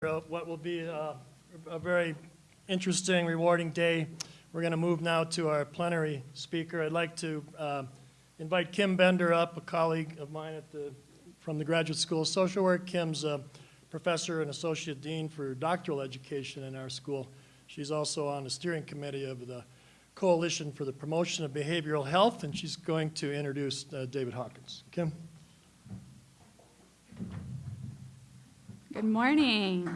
What will be uh, a very interesting, rewarding day. We're going to move now to our plenary speaker. I'd like to uh, invite Kim Bender up, a colleague of mine the, from the Graduate School of Social Work. Kim's a professor and associate dean for doctoral education in our school. She's also on the steering committee of the Coalition for the Promotion of Behavioral Health, and she's going to introduce uh, David Hawkins. Kim? Good morning.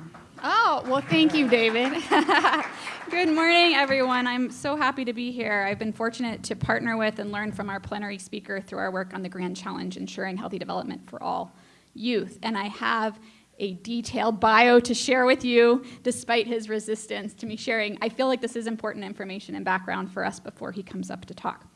Oh, well, thank you, David. Good morning, everyone. I'm so happy to be here. I've been fortunate to partner with and learn from our plenary speaker through our work on the Grand Challenge, Ensuring Healthy Development for All Youth. And I have a detailed bio to share with you, despite his resistance to me sharing. I feel like this is important information and background for us before he comes up to talk.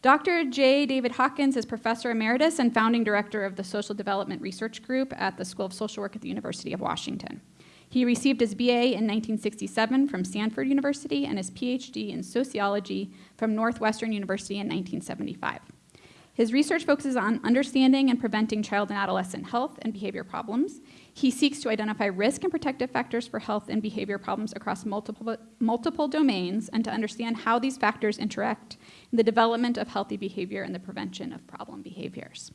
Dr. J. David Hawkins is Professor Emeritus and Founding Director of the Social Development Research Group at the School of Social Work at the University of Washington. He received his BA in 1967 from Stanford University and his PhD in Sociology from Northwestern University in 1975. His research focuses on understanding and preventing child and adolescent health and behavior problems. He seeks to identify risk and protective factors for health and behavior problems across multiple, multiple domains and to understand how these factors interact in the development of healthy behavior and the prevention of problem behaviors.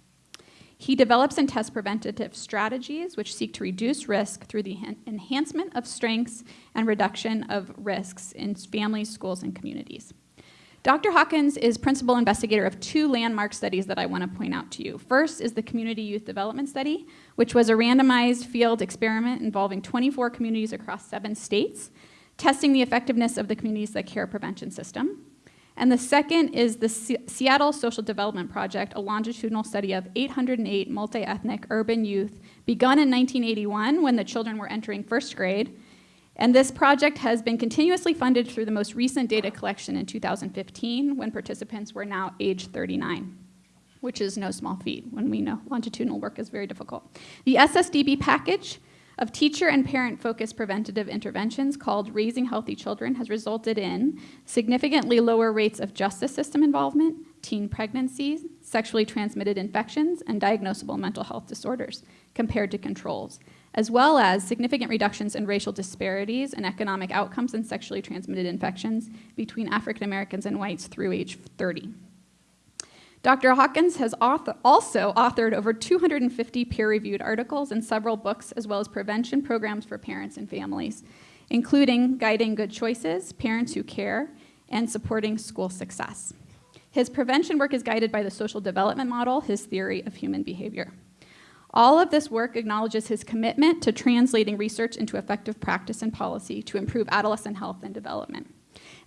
He develops and tests preventative strategies which seek to reduce risk through the enhancement of strengths and reduction of risks in families, schools, and communities. Dr. Hawkins is principal investigator of two landmark studies that I want to point out to you. First is the Community Youth Development Study, which was a randomized field experiment involving 24 communities across seven states, testing the effectiveness of the Communities That Care prevention system. And the second is the C Seattle Social Development Project, a longitudinal study of 808 multi-ethnic urban youth begun in 1981 when the children were entering first grade and this project has been continuously funded through the most recent data collection in 2015 when participants were now age 39 which is no small feat when we know longitudinal work is very difficult. The SSDP package of teacher and parent focused preventative interventions called Raising Healthy Children has resulted in significantly lower rates of justice system involvement, teen pregnancies, sexually transmitted infections, and diagnosable mental health disorders compared to controls as well as significant reductions in racial disparities and economic outcomes in sexually transmitted infections between African Americans and whites through age 30. Dr. Hawkins has author also authored over 250 peer-reviewed articles and several books, as well as prevention programs for parents and families, including Guiding Good Choices, Parents Who Care, and Supporting School Success. His prevention work is guided by the social development model, his theory of human behavior. All of this work acknowledges his commitment to translating research into effective practice and policy to improve adolescent health and development.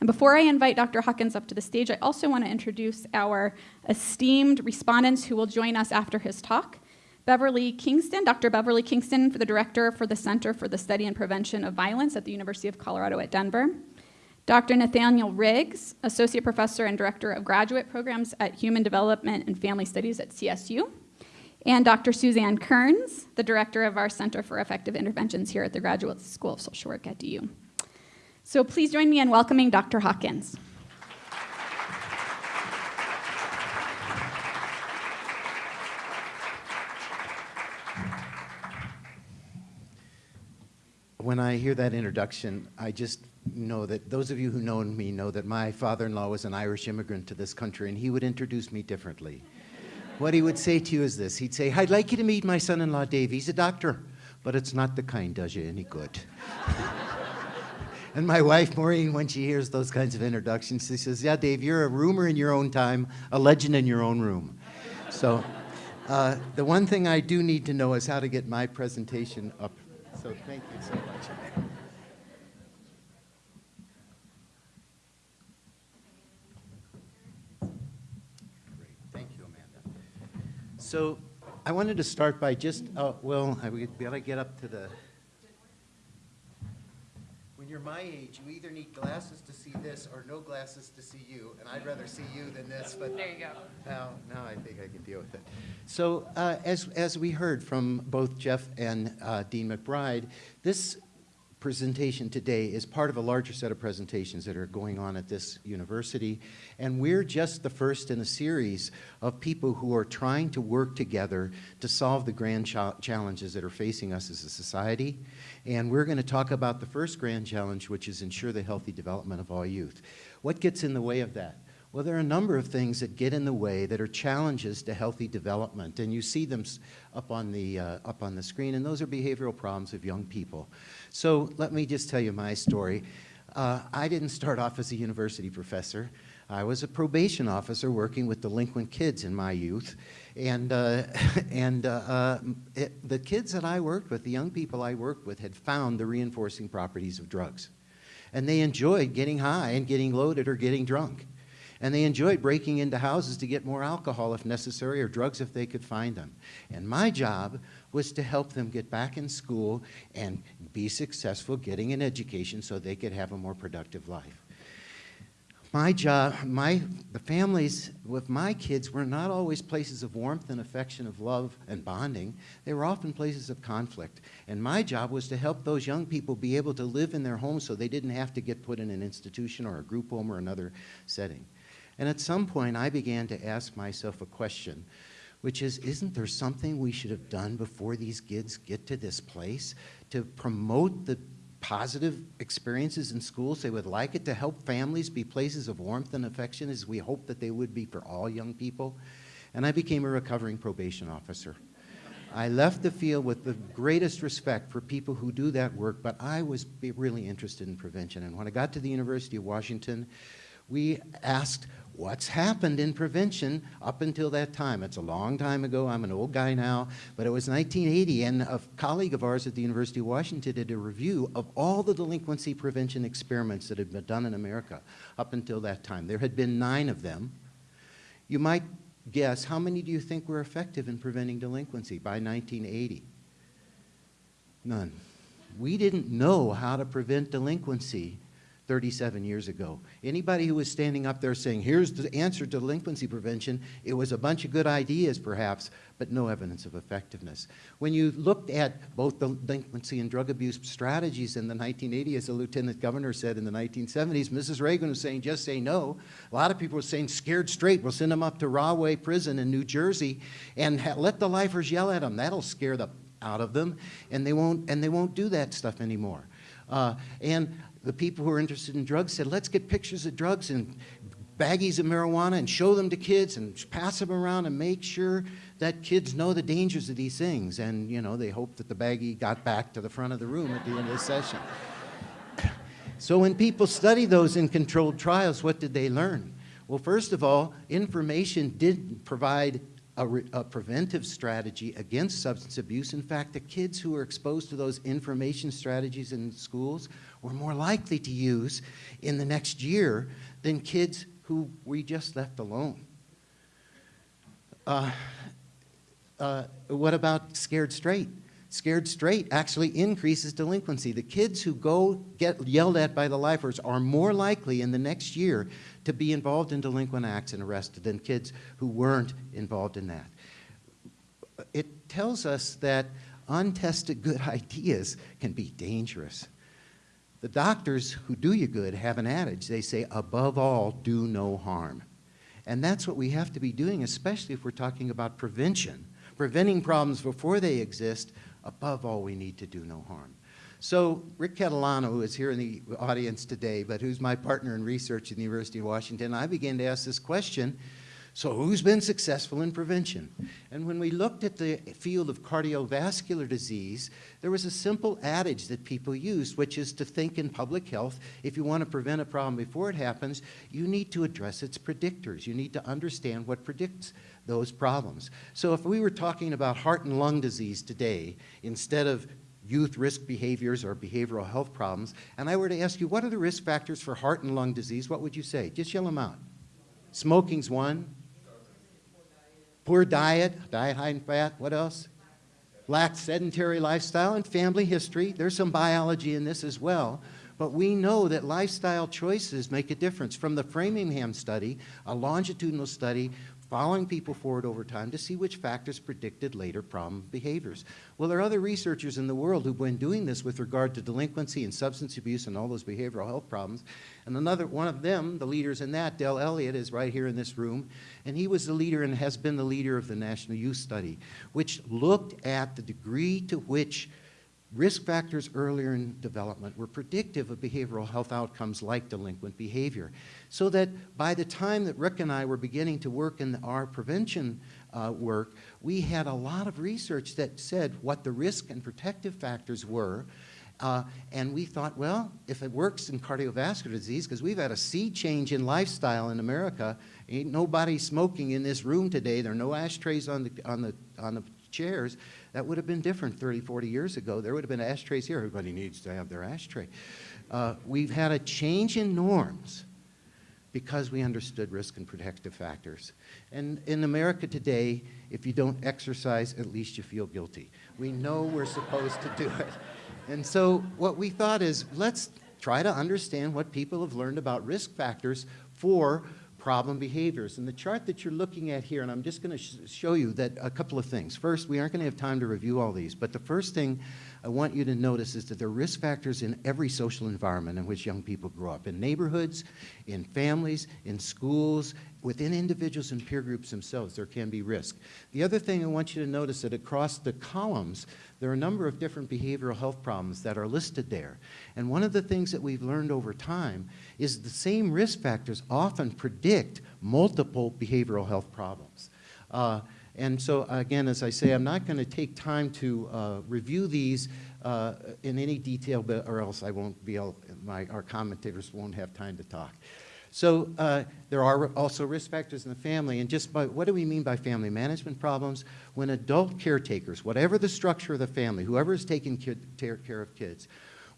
And before I invite Dr. Hawkins up to the stage, I also want to introduce our esteemed respondents who will join us after his talk. Beverly Kingston, Dr. Beverly Kingston, for the Director for the Center for the Study and Prevention of Violence at the University of Colorado at Denver. Dr. Nathaniel Riggs, Associate Professor and Director of Graduate Programs at Human Development and Family Studies at CSU and Dr. Suzanne Kerns, the director of our Center for Effective Interventions here at the Graduate School of Social Work at DU. So please join me in welcoming Dr. Hawkins. When I hear that introduction, I just know that those of you who know me know that my father-in-law was an Irish immigrant to this country and he would introduce me differently what he would say to you is this. He'd say, I'd like you to meet my son-in-law, Dave. He's a doctor, but it's not the kind does you any good. and my wife, Maureen, when she hears those kinds of introductions, she says, yeah, Dave, you're a rumor in your own time, a legend in your own room. So uh, the one thing I do need to know is how to get my presentation up. So thank you so much. Great. Thank you, Amanda. So I wanted to start by just, uh, well, I gotta get up to the, when you're my age, you either need glasses to see this or no glasses to see you, and I'd rather see you than this, but. There you go. Now, now I think I can deal with it. So uh, as, as we heard from both Jeff and uh, Dean McBride, this presentation today is part of a larger set of presentations that are going on at this university. And we're just the first in a series of people who are trying to work together to solve the grand cha- challenges that are facing us as a society. And we're going to talk about the first grand challenge, which is ensure the healthy development of all youth. What gets in the way of that? Well, there are a number of things that get in the way that are challenges to healthy development, and you see them up on the, uh, up on the screen, and those are behavioral problems of young people. So let me just tell you my story. Uh, I didn't start off as a university professor. I was a probation officer working with delinquent kids in my youth. And, uh, and uh, uh, it, the kids that I worked with, the young people I worked with, had found the reinforcing properties of drugs. And they enjoyed getting high and getting loaded or getting drunk. And they enjoyed breaking into houses to get more alcohol if necessary or drugs if they could find them. And my job was to help them get back in school and be successful getting an education so they could have a more productive life. My job, my, the families with my kids were not always places of warmth and affection, of love and bonding. They were often places of conflict. And my job was to help those young people be able to live in their homes so they didn't have to get put in an institution or a group home or another setting. And at some point, I began to ask myself a question, which is Isn't there something we should have done before these kids get to this place to promote the positive experiences in schools they would like it to help families be places of warmth and affection as we hope that they would be for all young people? And I became a recovering probation officer. I left the field with the greatest respect for people who do that work, but I was really interested in prevention. And when I got to the University of Washington, we asked what's happened in prevention up until that time. It's a long time ago. I'm an old guy now, but it was 1980, and a colleague of ours at the University of Washington did a review of all the delinquency prevention experiments that had been done in America up until that time. There had been nine of them. You might guess, how many do you think were effective in preventing delinquency by 1980? None. We didn't know how to prevent delinquency 37 years ago. Anybody who was standing up there saying, here's the answer to delinquency prevention, it was a bunch of good ideas perhaps, but no evidence of effectiveness. When you looked at both delinquency and drug abuse strategies in the 1980s, as the lieutenant governor said in the 1970s, Mrs. Reagan was saying, just say no. A lot of people were saying, scared straight, we'll send them up to Rahway Prison in New Jersey and let the lifers yell at them. That'll scare the out of them, and they won't, and they won't do that stuff anymore. Uh, and the people who are interested in drugs said, let's get pictures of drugs and baggies of marijuana and show them to kids and pass them around and make sure that kids know the dangers of these things. And, you know, they hoped that the baggie got back to the front of the room at the end of the session. So when people study those in controlled trials, what did they learn? Well, first of all, information did provide a, a preventive strategy against substance abuse. In fact, the kids who were exposed to those information strategies in schools were more likely to use in the next year than kids who we just left alone. Uh, uh, what about scared straight? Scared straight actually increases delinquency. The kids who go get yelled at by the lifers are more likely in the next year to be involved in delinquent acts and arrested than kids who weren't involved in that. It tells us that untested good ideas can be dangerous. The doctors who do you good have an adage. They say, above all, do no harm. And that's what we have to be doing, especially if we're talking about prevention. Preventing problems before they exist, above all, we need to do no harm. So Rick Catalano, who is here in the audience today, but who's my partner in research at the University of Washington, I began to ask this question, so who's been successful in prevention? And when we looked at the field of cardiovascular disease, there was a simple adage that people used, which is to think in public health, if you want to prevent a problem before it happens, you need to address its predictors. You need to understand what predicts those problems. So if we were talking about heart and lung disease today, instead of youth risk behaviors or behavioral health problems, and I were to ask you, what are the risk factors for heart and lung disease, what would you say? Just yell them out. Smoking's one. Poor diet, diet high in fat, what else? Lack sedentary lifestyle and family history. There's some biology in this as well. But we know that lifestyle choices make a difference. From the Framingham study, a longitudinal study, following people forward over time to see which factors predicted later problem behaviors. Well, there are other researchers in the world who've been doing this with regard to delinquency and substance abuse and all those behavioral health problems. And another one of them, the leaders in that, Del Elliott, is right here in this room. And he was the leader and has been the leader of the National Youth Study, which looked at the degree to which Risk factors earlier in development were predictive of behavioral health outcomes like delinquent behavior. So that by the time that Rick and I were beginning to work in our prevention uh, work, we had a lot of research that said what the risk and protective factors were. Uh, and we thought, well, if it works in cardiovascular disease, because we've had a sea change in lifestyle in America, ain't nobody smoking in this room today. There are no ashtrays on the, on the, on the chairs. That would have been different 30, 40 years ago. There would have been ashtrays here. Everybody needs to have their ashtray. Uh, we've had a change in norms because we understood risk and protective factors. And in America today, if you don't exercise, at least you feel guilty. We know we're supposed to do it. And so what we thought is, let's try to understand what people have learned about risk factors for problem behaviors. And the chart that you're looking at here, and I'm just going to sh show you that a couple of things. First, we aren't going to have time to review all these, but the first thing I want you to notice is that there are risk factors in every social environment in which young people grow up, in neighborhoods, in families, in schools, within individuals and peer groups themselves, there can be risk. The other thing I want you to notice that across the columns, there are a number of different behavioral health problems that are listed there. And one of the things that we've learned over time is the same risk factors often predict multiple behavioral health problems. Uh, and so, again, as I say, I'm not going to take time to uh, review these uh, in any detail, but, or else I won't be able, my, our commentators won't have time to talk. So uh, there are also risk factors in the family, and just by, what do we mean by family management problems? When adult caretakers, whatever the structure of the family, whoever is taking care of kids,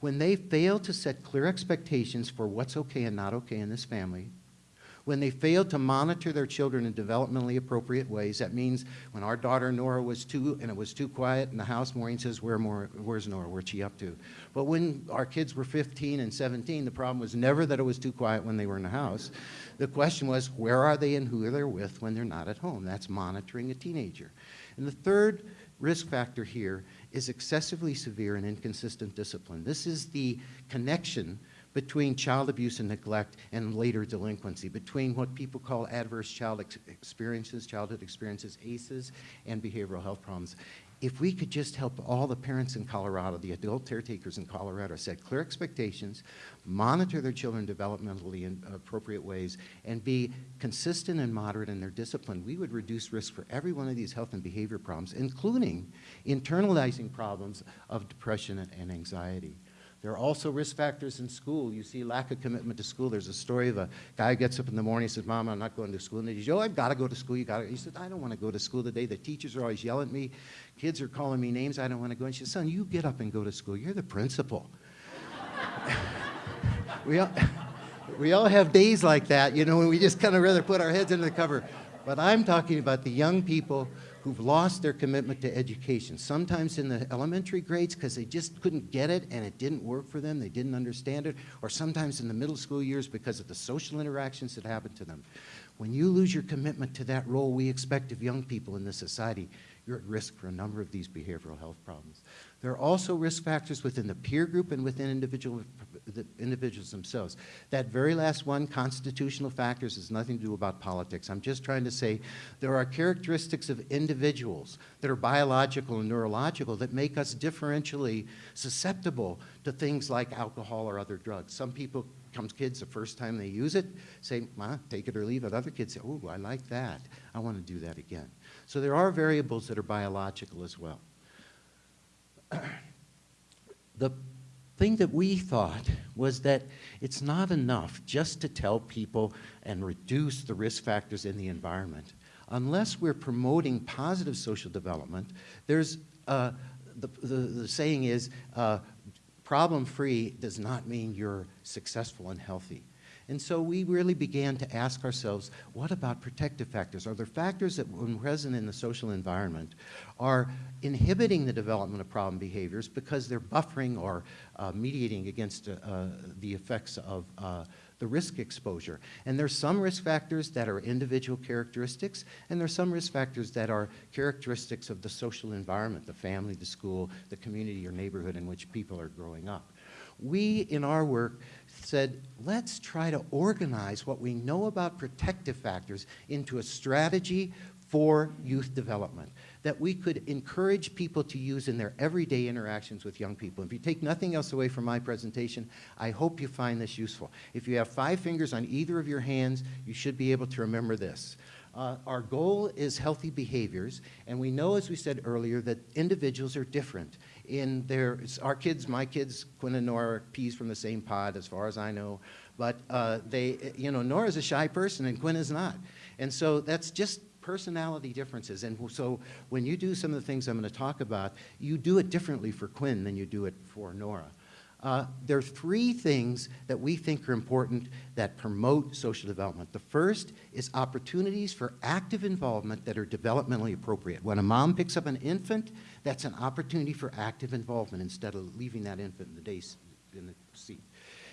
when they fail to set clear expectations for what's okay and not okay in this family, when they fail to monitor their children in developmentally appropriate ways. That means when our daughter Nora was two and it was too quiet in the house, Maureen says, Where more, where's Nora? Where's she up to? But when our kids were 15 and 17, the problem was never that it was too quiet when they were in the house. The question was, where are they and who are they with when they're not at home? That's monitoring a teenager. And the third risk factor here is excessively severe and inconsistent discipline. This is the connection between child abuse and neglect and later delinquency, between what people call adverse child ex experiences, childhood experiences, ACEs, and behavioral health problems. If we could just help all the parents in Colorado, the adult caretakers in Colorado, set clear expectations, monitor their children developmentally in appropriate ways, and be consistent and moderate in their discipline, we would reduce risk for every one of these health and behavior problems, including internalizing problems of depression and anxiety. There are also risk factors in school. You see lack of commitment to school. There's a story of a guy who gets up in the morning and says, Mom, I'm not going to school. And he says, oh, I've got to go to school. You got to. He said, I don't want to go to school today. The teachers are always yelling at me. Kids are calling me names. I don't want to go. And she says, son, you get up and go to school. You're the principal. we, all, we all have days like that, you know, when we just kind of rather put our heads under the cover. But I'm talking about the young people who've lost their commitment to education, sometimes in the elementary grades because they just couldn't get it and it didn't work for them, they didn't understand it, or sometimes in the middle school years because of the social interactions that happened to them. When you lose your commitment to that role we expect of young people in this society, you're at risk for a number of these behavioral health problems. There are also risk factors within the peer group and within individual, the individuals themselves. That very last one, constitutional factors, has nothing to do about politics. I'm just trying to say there are characteristics of individuals that are biological and neurological that make us differentially susceptible to things like alcohol or other drugs. Some people comes kids the first time they use it, say, Ma, take it or leave it. Other kids say, oh, I like that. I want to do that again. So there are variables that are biological as well. the thing that we thought was that it's not enough just to tell people and reduce the risk factors in the environment. Unless we're promoting positive social development, there's uh, the, the, the, saying is uh, problem-free does not mean you're successful and healthy. And so we really began to ask ourselves, what about protective factors? Are there factors that, when present in the social environment, are inhibiting the development of problem behaviors because they're buffering or uh, mediating against uh, uh, the effects of uh, the risk exposure. And there's some risk factors that are individual characteristics, and there's some risk factors that are characteristics of the social environment, the family, the school, the community or neighborhood in which people are growing up. We, in our work, said, let's try to organize what we know about protective factors into a strategy for youth development that we could encourage people to use in their everyday interactions with young people. If you take nothing else away from my presentation, I hope you find this useful. If you have five fingers on either of your hands, you should be able to remember this. Uh, our goal is healthy behaviors, and we know, as we said earlier, that individuals are different. In their, our kids, my kids, Quinn and Nora, peas from the same pod, as far as I know. But uh, they, you know, Nora's a shy person, and Quinn is not. And so that's just personality differences. And so when you do some of the things I'm going to talk about, you do it differently for Quinn than you do it for Nora. Uh, there are three things that we think are important that promote social development. The first is opportunities for active involvement that are developmentally appropriate. When a mom picks up an infant, that's an opportunity for active involvement instead of leaving that infant in the, day, in the seat.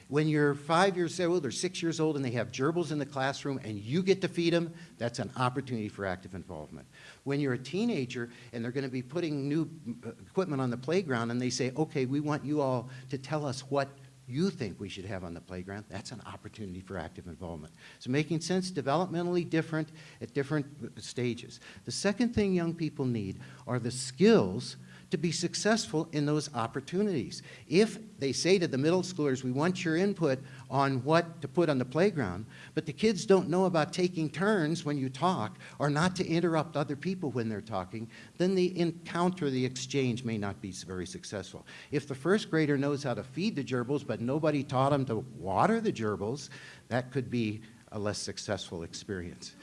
When you're five years old or six years old and they have gerbils in the classroom and you get to feed them, that's an opportunity for active involvement. When you're a teenager and they're going to be putting new uh, equipment on the playground and they say, okay, we want you all to tell us what you think we should have on the playground, that's an opportunity for active involvement. So making sense developmentally different at different stages. The second thing young people need are the skills to be successful in those opportunities. If they say to the middle schoolers, we want your input on what to put on the playground, but the kids don't know about taking turns when you talk or not to interrupt other people when they're talking, then the encounter, the exchange may not be very successful. If the first grader knows how to feed the gerbils, but nobody taught him to water the gerbils, that could be a less successful experience.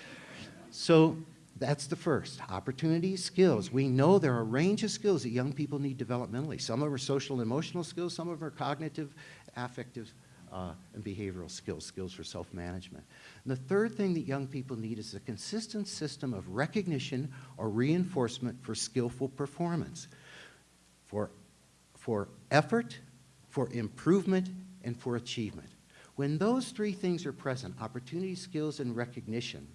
So that's the first. Opportunities, skills. We know there are a range of skills that young people need developmentally. Some of them are social and emotional skills, some of them are cognitive, affective, uh, and behavioral skills, skills for self-management. The third thing that young people need is a consistent system of recognition or reinforcement for skillful performance, for, for effort, for improvement, and for achievement. When those three things are present, opportunity, skills, and recognition,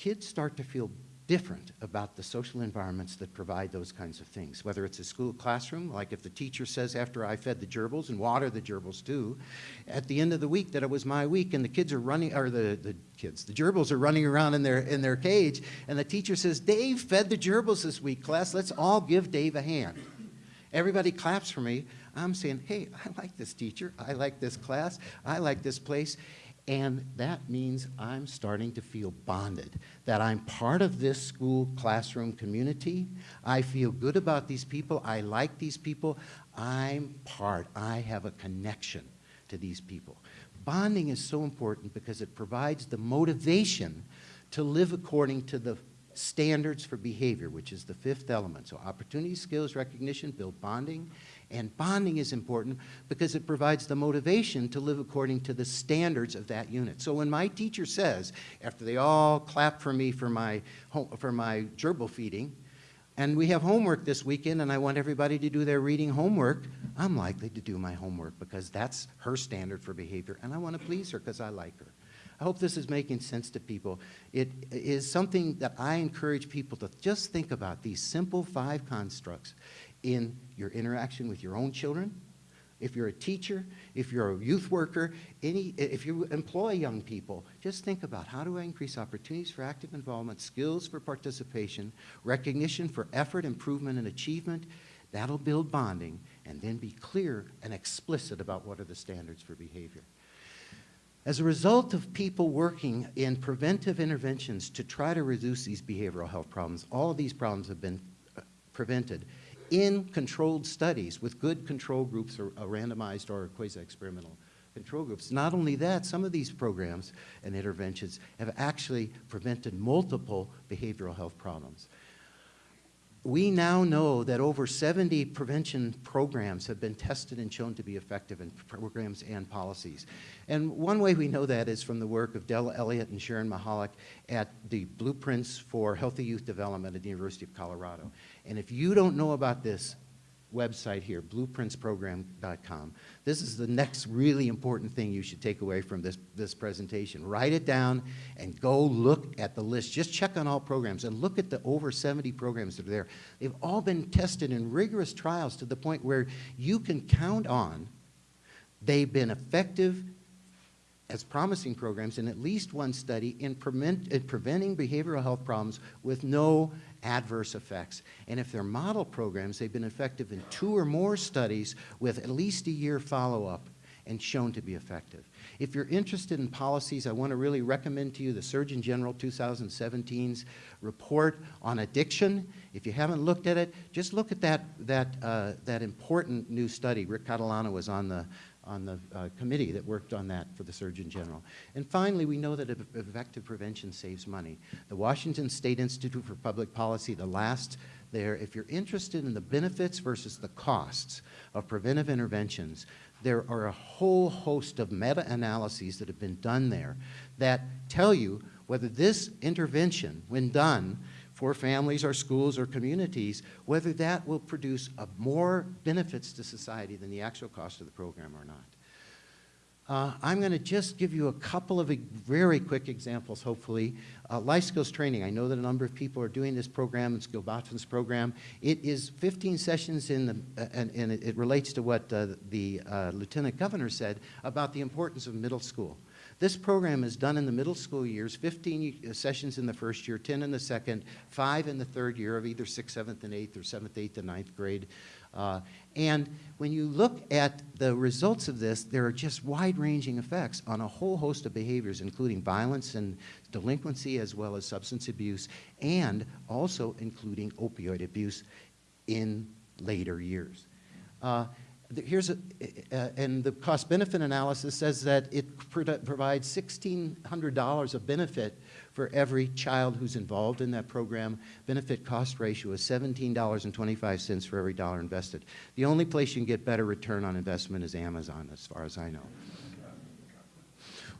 kids start to feel different about the social environments that provide those kinds of things. Whether it's a school classroom, like if the teacher says after I fed the gerbils, and water the gerbils too, at the end of the week that it was my week and the kids are running, or the, the kids, the gerbils are running around in their, in their cage, and the teacher says, Dave fed the gerbils this week, class, let's all give Dave a hand. Everybody claps for me. I'm saying, hey, I like this teacher, I like this class, I like this place. And that means I'm starting to feel bonded, that I'm part of this school classroom community. I feel good about these people. I like these people. I'm part. I have a connection to these people. Bonding is so important because it provides the motivation to live according to the standards for behavior, which is the fifth element. So opportunity, skills, recognition, build bonding, and bonding is important because it provides the motivation to live according to the standards of that unit. So when my teacher says, after they all clap for me for my, for my gerbil feeding, and we have homework this weekend and I want everybody to do their reading homework, I'm likely to do my homework because that's her standard for behavior and I want to please her because I like her. I hope this is making sense to people. It is something that I encourage people to just think about, these simple five constructs in your interaction with your own children, if you're a teacher, if you're a youth worker, any, if you employ young people, just think about how do I increase opportunities for active involvement, skills for participation, recognition for effort, improvement, and achievement. That'll build bonding, and then be clear and explicit about what are the standards for behavior. As a result of people working in preventive interventions to try to reduce these behavioral health problems, all of these problems have been uh, prevented in controlled studies with good control groups or uh, randomized or quasi-experimental control groups. Not only that, some of these programs and interventions have actually prevented multiple behavioral health problems. We now know that over 70 prevention programs have been tested and shown to be effective in programs and policies. And one way we know that is from the work of Del Elliott and Sharon Mihalic at the Blueprints for Healthy Youth Development at the University of Colorado. And if you don't know about this, website here, blueprintsprogram.com. This is the next really important thing you should take away from this, this presentation. Write it down and go look at the list. Just check on all programs and look at the over 70 programs that are there. They've all been tested in rigorous trials to the point where you can count on they've been effective as promising programs in at least one study in, prevent, in preventing behavioral health problems with no adverse effects. And if they're model programs, they've been effective in two or more studies with at least a year follow-up and shown to be effective. If you're interested in policies, I want to really recommend to you the Surgeon General 2017's report on addiction. If you haven't looked at it, just look at that, that, uh, that important new study. Rick Catalano was on the, on the uh, committee that worked on that for the Surgeon General. And finally, we know that effective prevention saves money. The Washington State Institute for Public Policy, the last there, if you're interested in the benefits versus the costs of preventive interventions, there are a whole host of meta-analyses that have been done there that tell you whether this intervention, when done, for families or schools or communities, whether that will produce more benefits to society than the actual cost of the program or not. Uh, I'm going to just give you a couple of very quick examples, hopefully. Uh, life skills training. I know that a number of people are doing this program, it's Gil Botvin's program. It is 15 sessions in the, uh, and, and it, it relates to what uh, the uh, Lieutenant Governor said about the importance of middle school. This program is done in the middle school years, 15 sessions in the first year, 10 in the second, five in the third year of either sixth, seventh, and eighth, or seventh, eighth, and ninth grade. Uh, and when you look at the results of this, there are just wide-ranging effects on a whole host of behaviors, including violence and delinquency, as well as substance abuse, and also including opioid abuse in later years. Uh, Here's a, and the cost-benefit analysis says that it provides $1,600 of benefit for every child who's involved in that program. Benefit cost ratio is $17.25 for every dollar invested. The only place you can get better return on investment is Amazon, as far as I know.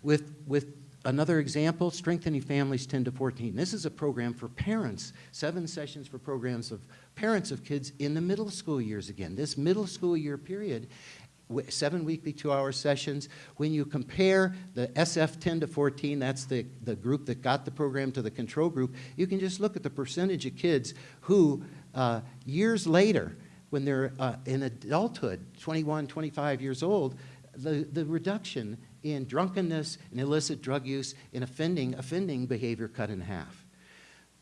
With, with another example, Strengthening Families 10 to 14. This is a program for parents, seven sessions for programs of parents of kids in the middle school years again. This middle school year period, seven weekly two-hour sessions. When you compare the SF 10 to 14, that's the, the group that got the program to the control group, you can just look at the percentage of kids who, uh, years later, when they're uh, in adulthood, 21, 25 years old, the, the reduction in drunkenness and illicit drug use and offending, offending behavior cut in half.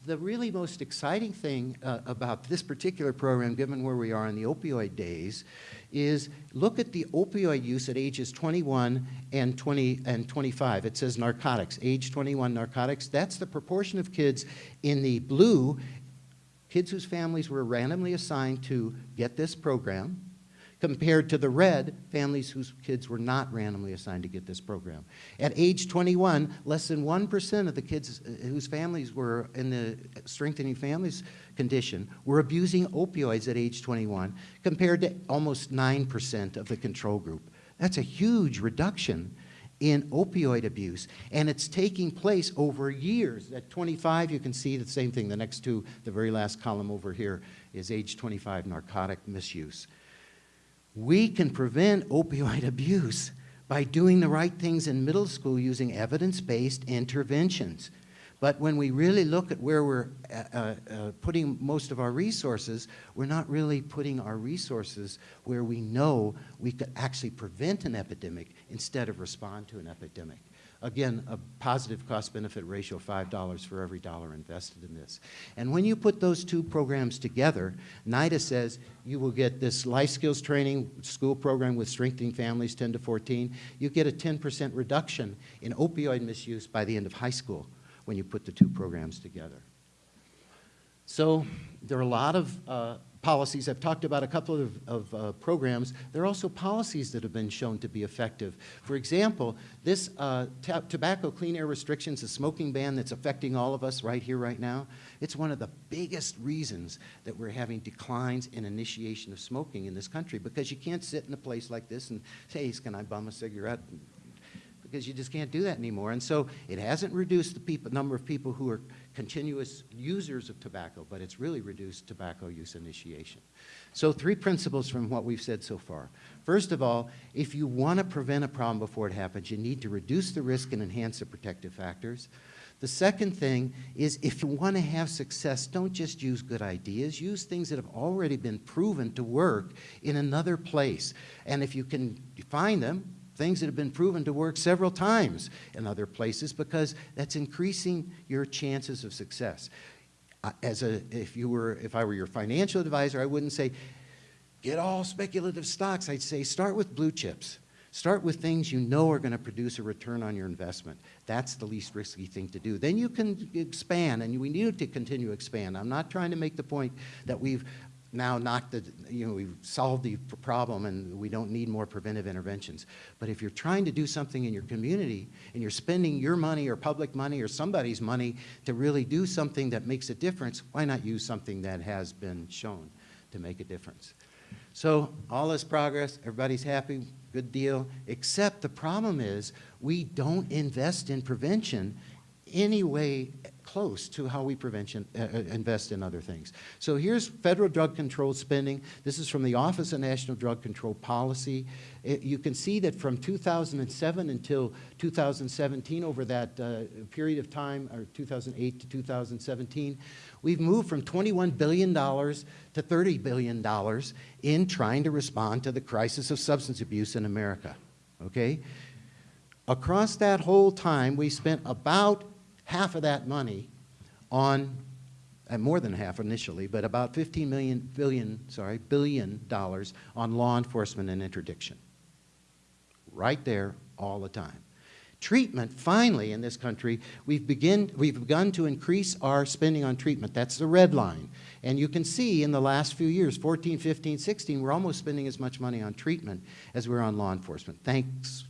The really most exciting thing uh, about this particular program, given where we are in the opioid days, is look at the opioid use at ages 21 and 20 and 25. It says narcotics, age 21 narcotics. That's the proportion of kids in the blue, kids whose families were randomly assigned to get this program, compared to the red, families whose kids were not randomly assigned to get this program. At age 21, less than 1% of the kids uh, whose families were in the strengthening families condition were abusing opioids at age 21, compared to almost 9% of the control group. That's a huge reduction in opioid abuse, and it's taking place over years. At 25, you can see the same thing. The next two, the very last column over here, is age 25 narcotic misuse. We can prevent opioid abuse by doing the right things in middle school using evidence-based interventions. But when we really look at where we're uh, uh, uh, putting most of our resources, we're not really putting our resources where we know we could actually prevent an epidemic instead of respond to an epidemic. Again, a positive cost-benefit ratio of $5 for every dollar invested in this. And when you put those two programs together, NIDA says you will get this life skills training school program with strengthening families 10 to 14. You get a 10% reduction in opioid misuse by the end of high school when you put the two programs together. So there are a lot of uh, policies. I've talked about a couple of, of uh, programs. There are also policies that have been shown to be effective. For example, this uh, tobacco clean air restrictions, the smoking ban that's affecting all of us right here, right now, it's one of the biggest reasons that we're having declines in initiation of smoking in this country because you can't sit in a place like this and say, can I bum a cigarette? because you just can't do that anymore. And so it hasn't reduced the people, number of people who are continuous users of tobacco, but it's really reduced tobacco use initiation. So three principles from what we've said so far. First of all, if you want to prevent a problem before it happens, you need to reduce the risk and enhance the protective factors. The second thing is if you want to have success, don't just use good ideas. Use things that have already been proven to work in another place. And if you can find them, things that have been proven to work several times in other places because that's increasing your chances of success. Uh, As a, if you were, if I were your financial advisor, I wouldn't say, get all speculative stocks. I'd say start with blue chips. Start with things you know are going to produce a return on your investment. That's the least risky thing to do. Then you can expand, and we need to continue to expand. I'm not trying to make the point that we've now not that, you know, we've solved the problem and we don't need more preventive interventions. But if you're trying to do something in your community and you're spending your money or public money or somebody's money to really do something that makes a difference, why not use something that has been shown to make a difference? So all this progress, everybody's happy, good deal, except the problem is we don't invest in prevention any way close to how we prevention, uh, uh, invest in other things. So here's federal drug control spending. This is from the Office of National Drug Control Policy. It- you can see that from 2007 until 2017, over that uh, period of time, or 2008 to 2017, we've moved from $21 billion to $30 billion in trying to respond to the crisis of substance abuse in America, okay? Across that whole time, we spent about half of that money on, and more than half initially, but about 15 million, billion, sorry, billion dollars on law enforcement and interdiction. Right there, all the time. Treatment, finally, in this country, we've, begin, we've begun to increase our spending on treatment. That's the red line. And you can see in the last few years, 14, 15, 16, we're almost spending as much money on treatment as we're on law enforcement. Thanks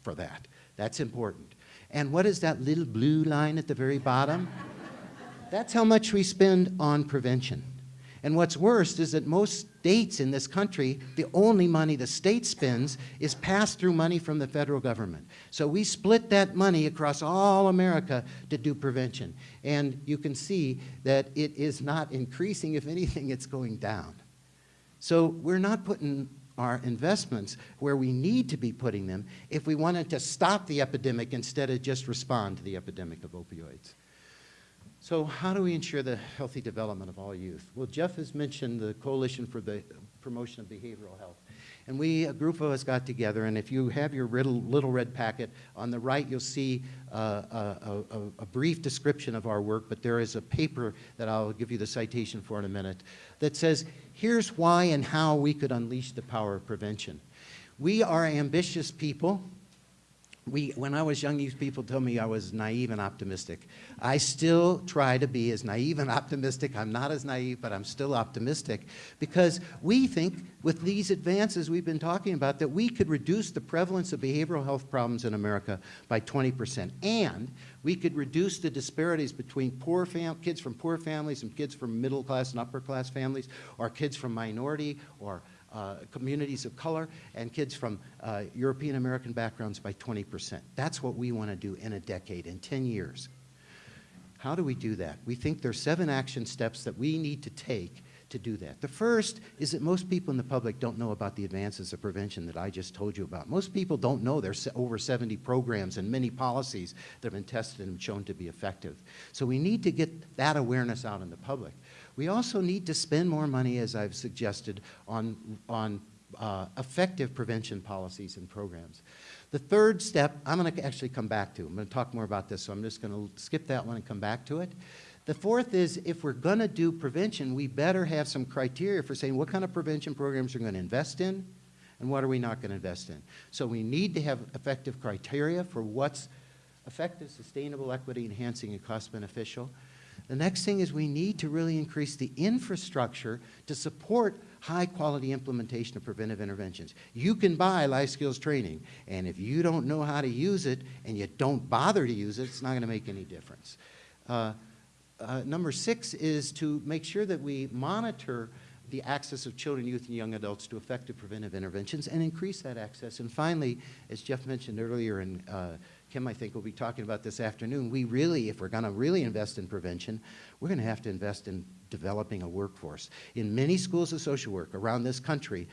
for that. That's important. And what is that little blue line at the very bottom? That's how much we spend on prevention. And what's worse is that most states in this country, the only money the state spends is passed through money from the federal government. So we split that money across all America to do prevention. And you can see that it is not increasing. If anything, it's going down. So we're not putting our investments where we need to be putting them if we wanted to stop the epidemic instead of just respond to the epidemic of opioids. So how do we ensure the healthy development of all youth? Well, Jeff has mentioned the Coalition for the Promotion of Behavioral Health. And we, a group of us got together, and if you have your little, little red packet, on the right you'll see uh, a, a, a brief description of our work, but there is a paper that I'll give you the citation for in a minute that says, here's why and how we could unleash the power of prevention. We are ambitious people, we, when I was young, these people told me I was naive and optimistic. I still try to be as naive and optimistic. I'm not as naive, but I'm still optimistic because we think with these advances we've been talking about that we could reduce the prevalence of behavioral health problems in America by 20%. And we could reduce the disparities between poor kids from poor families and kids from middle class and upper class families, or kids from minority or uh, communities of color and kids from uh, European American backgrounds by 20%. That's what we want to do in a decade, in 10 years. How do we do that? We think there are seven action steps that we need to take to do that. The first is that most people in the public don't know about the advances of prevention that I just told you about. Most people don't know there's over 70 programs and many policies that have been tested and shown to be effective. So we need to get that awareness out in the public. We also need to spend more money, as I've suggested, on, on uh, effective prevention policies and programs. The third step, I'm going to actually come back to. I'm going to talk more about this, so I'm just going to skip that one and come back to it. The fourth is if we're going to do prevention, we better have some criteria for saying what kind of prevention programs we're going to invest in and what are we not going to invest in. So we need to have effective criteria for what's effective, sustainable, equity enhancing, and cost beneficial. The next thing is we need to really increase the infrastructure to support high quality implementation of preventive interventions. You can buy life skills training, and if you don't know how to use it and you don't bother to use it, it's not going to make any difference. Uh, uh, number six is to make sure that we monitor the access of children, youth, and young adults to effective preventive interventions and increase that access. And finally, as Jeff mentioned earlier, and uh, Kim, I think, will be talking about this afternoon, we really, if we're going to really invest in prevention, we're going to have to invest in developing a workforce. In many schools of social work around this country,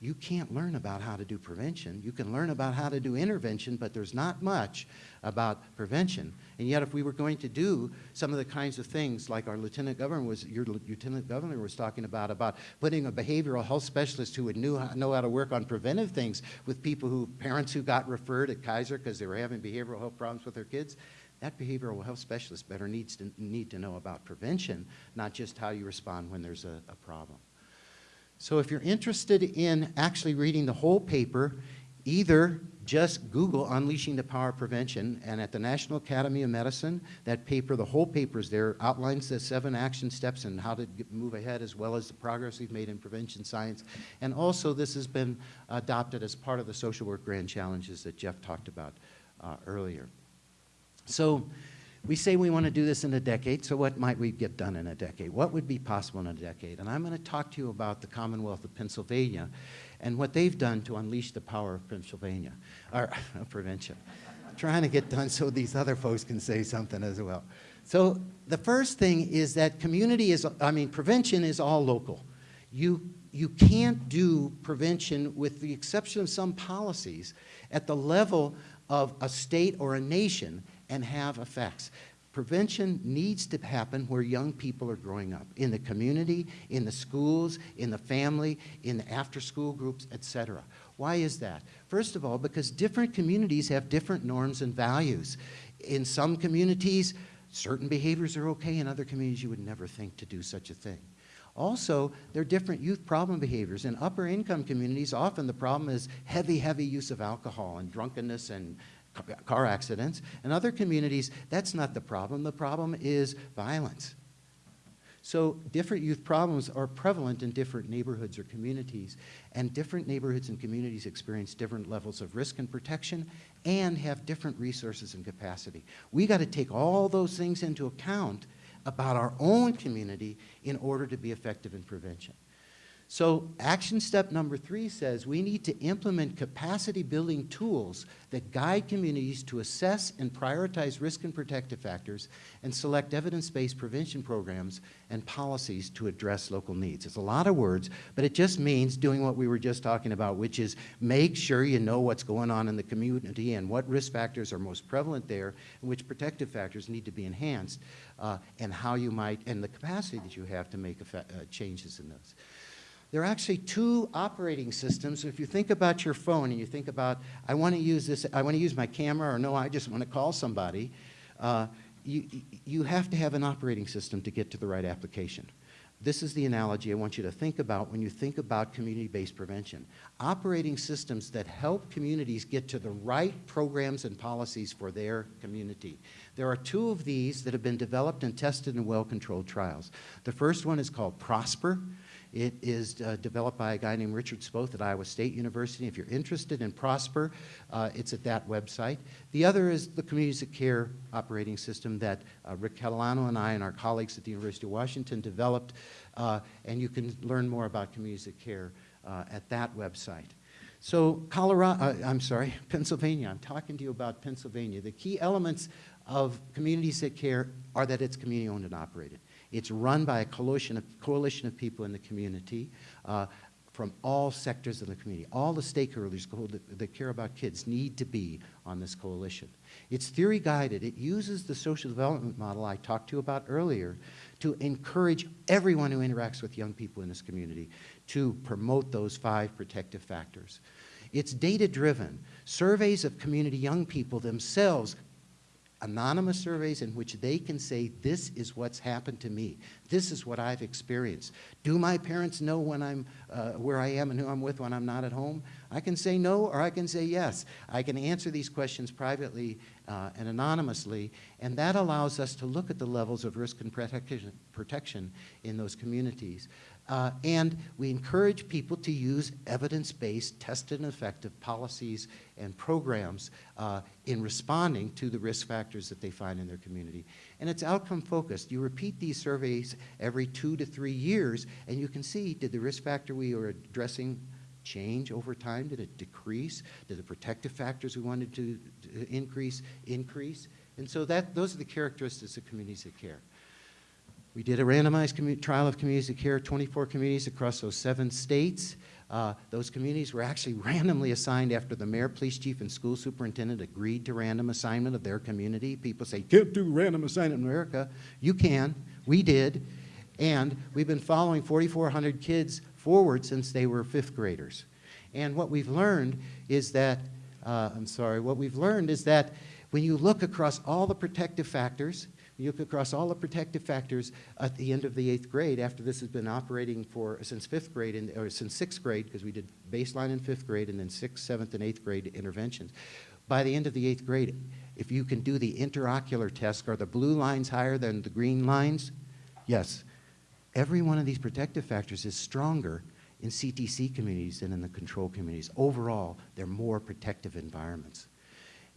you can't learn about how to do prevention. You can learn about how to do intervention, but there's not much about prevention. And yet, if we were going to do some of the kinds of things like our lieutenant governor was, your lieutenant governor was talking about, about putting a behavioral health specialist who would knew, know how to work on preventive things with people who, parents who got referred at Kaiser because they were having behavioral health problems with their kids, that behavioral health specialist better needs to, need to know about prevention, not just how you respond when there's a, a problem. So if you're interested in actually reading the whole paper, either just Google Unleashing the Power of Prevention, and at the National Academy of Medicine, that paper, the whole paper is there, outlines the seven action steps and how to get, move ahead, as well as the progress we've made in prevention science. And also, this has been adopted as part of the social work grand challenges that Jeff talked about uh, earlier. So we say we want to do this in a decade, so what might we get done in a decade? What would be possible in a decade? And I'm going to talk to you about the Commonwealth of Pennsylvania and what they've done to unleash the power of Pennsylvania, or prevention. Trying to get done so these other folks can say something as well. So the first thing is that community is, I mean, prevention is all local. You, you can't do prevention with the exception of some policies at the level of a state or a nation and have effects. Prevention needs to happen where young people are growing up, in the community, in the schools, in the family, in the after-school groups, etc. Why is that? First of all, because different communities have different norms and values. In some communities, certain behaviors are okay. In other communities, you would never think to do such a thing. Also, there are different youth problem behaviors. In upper income communities, often the problem is heavy, heavy use of alcohol and drunkenness and car accidents. In other communities, that's not the problem. The problem is violence. So different youth problems are prevalent in different neighborhoods or communities, and different neighborhoods and communities experience different levels of risk and protection and have different resources and capacity. We got to take all those things into account about our own community in order to be effective in prevention. So action step number three says we need to implement capacity building tools that guide communities to assess and prioritize risk and protective factors and select evidence-based prevention programs and policies to address local needs. It's a lot of words, but it just means doing what we were just talking about, which is make sure you know what's going on in the community and what risk factors are most prevalent there and which protective factors need to be enhanced uh, and how you might, and the capacity that you have to make uh, changes in those. There are actually two operating systems. If you think about your phone and you think about, I want to use this, I want to use my camera, or no, I just want to call somebody, uh, you, you have to have an operating system to get to the right application. This is the analogy I want you to think about when you think about community-based prevention. Operating systems that help communities get to the right programs and policies for their community. There are two of these that have been developed and tested in well-controlled trials. The first one is called PROSPER. It is uh, developed by a guy named Richard Spoth at Iowa State University. If you're interested in Prosper, uh, it's at that website. The other is the Communities of Care operating system that uh, Rick Catalano and I and our colleagues at the University of Washington developed, uh, and you can learn more about Communities of Care uh, at that website. So Colorado, I'm sorry, Pennsylvania. I'm talking to you about Pennsylvania. The key elements of Communities of Care are that it's community owned and operated. It's run by a coalition of, coalition of people in the community uh, from all sectors of the community. All the stakeholders that, that care about kids need to be on this coalition. It's theory guided. It uses the social development model I talked to you about earlier to encourage everyone who interacts with young people in this community to promote those five protective factors. It's data driven. Surveys of community young people themselves anonymous surveys in which they can say, this is what's happened to me. This is what I've experienced. Do my parents know when I'm, uh, where I am and who I'm with when I'm not at home? I can say no or I can say yes. I can answer these questions privately uh, and anonymously, and that allows us to look at the levels of risk and protection, protection in those communities. Uh, and we encourage people to use evidence-based, tested and effective policies and programs uh, in responding to the risk factors that they find in their community. And it's outcome focused. You repeat these surveys every two to three years, and you can see, did the risk factor we were addressing change over time? Did it decrease? Did the protective factors we wanted to, to increase, increase? And so that, those are the characteristics of communities that care. We did a randomized trial of communities that care, 24 communities across those seven states. Uh, those communities were actually randomly assigned after the mayor, police chief, and school superintendent agreed to random assignment of their community. People say, can't do random assignment in America. You can. We did. And we've been following 4,400 kids forward since they were fifth graders. And what we've learned is that, uh, I'm sorry, what we've learned is that when you look across all the protective factors, you look across all the protective factors at the end of the eighth grade, after this has been operating for, since fifth grade, and, or since sixth grade, because we did baseline in fifth grade, and then sixth, seventh, and eighth grade interventions. By the end of the eighth grade, if you can do the interocular test, are the blue lines higher than the green lines? Yes. Every one of these protective factors is stronger in CTC communities than in the control communities. Overall, they're more protective environments.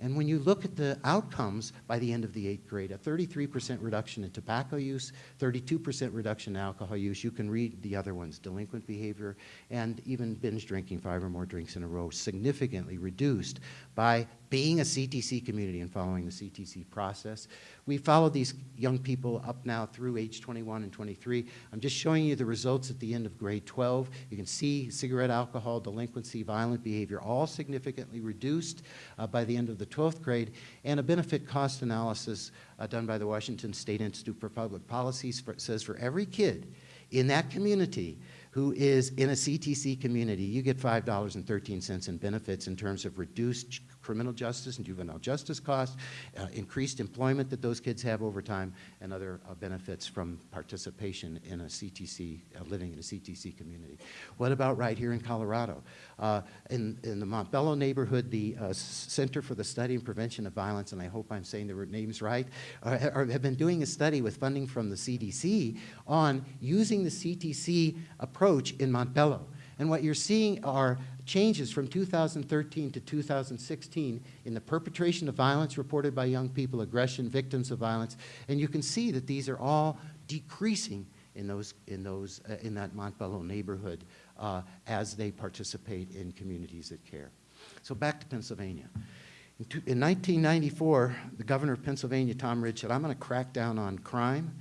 And when you look at the outcomes by the end of the eighth grade, a 33% reduction in tobacco use, 32% reduction in alcohol use, you can read the other ones, delinquent behavior, and even binge drinking, five or more drinks in a row, significantly reduced by being a CTC community and following the CTC process. We followed these young people up now through age 21 and 23. I'm just showing you the results at the end of grade 12. You can see cigarette, alcohol, delinquency, violent behavior, all significantly reduced uh, by the end of the 12th grade, and a benefit cost analysis uh, done by the Washington State Institute for Public Policy for, says for every kid in that community who is in a CTC community, you get $5.13 in benefits in terms of reduced criminal justice and juvenile justice costs, uh, increased employment that those kids have over time, and other uh, benefits from participation in a CTC, uh, living in a CTC community. What about right here in Colorado? Uh, in, in the Montbello neighborhood, the uh, Center for the Study and Prevention of Violence, and I hope I'm saying the names right, have been doing a study with funding from the CDC on using the CTC approach in Montbello. And what you're seeing are changes from 2013 to 2016 in the perpetration of violence reported by young people, aggression, victims of violence, and you can see that these are all decreasing in those in those uh, in that Montbello neighborhood uh, as they participate in communities that care. So back to Pennsylvania. In, in 1994, the governor of Pennsylvania, Tom Ridge, said, "I'm going to crack down on crime."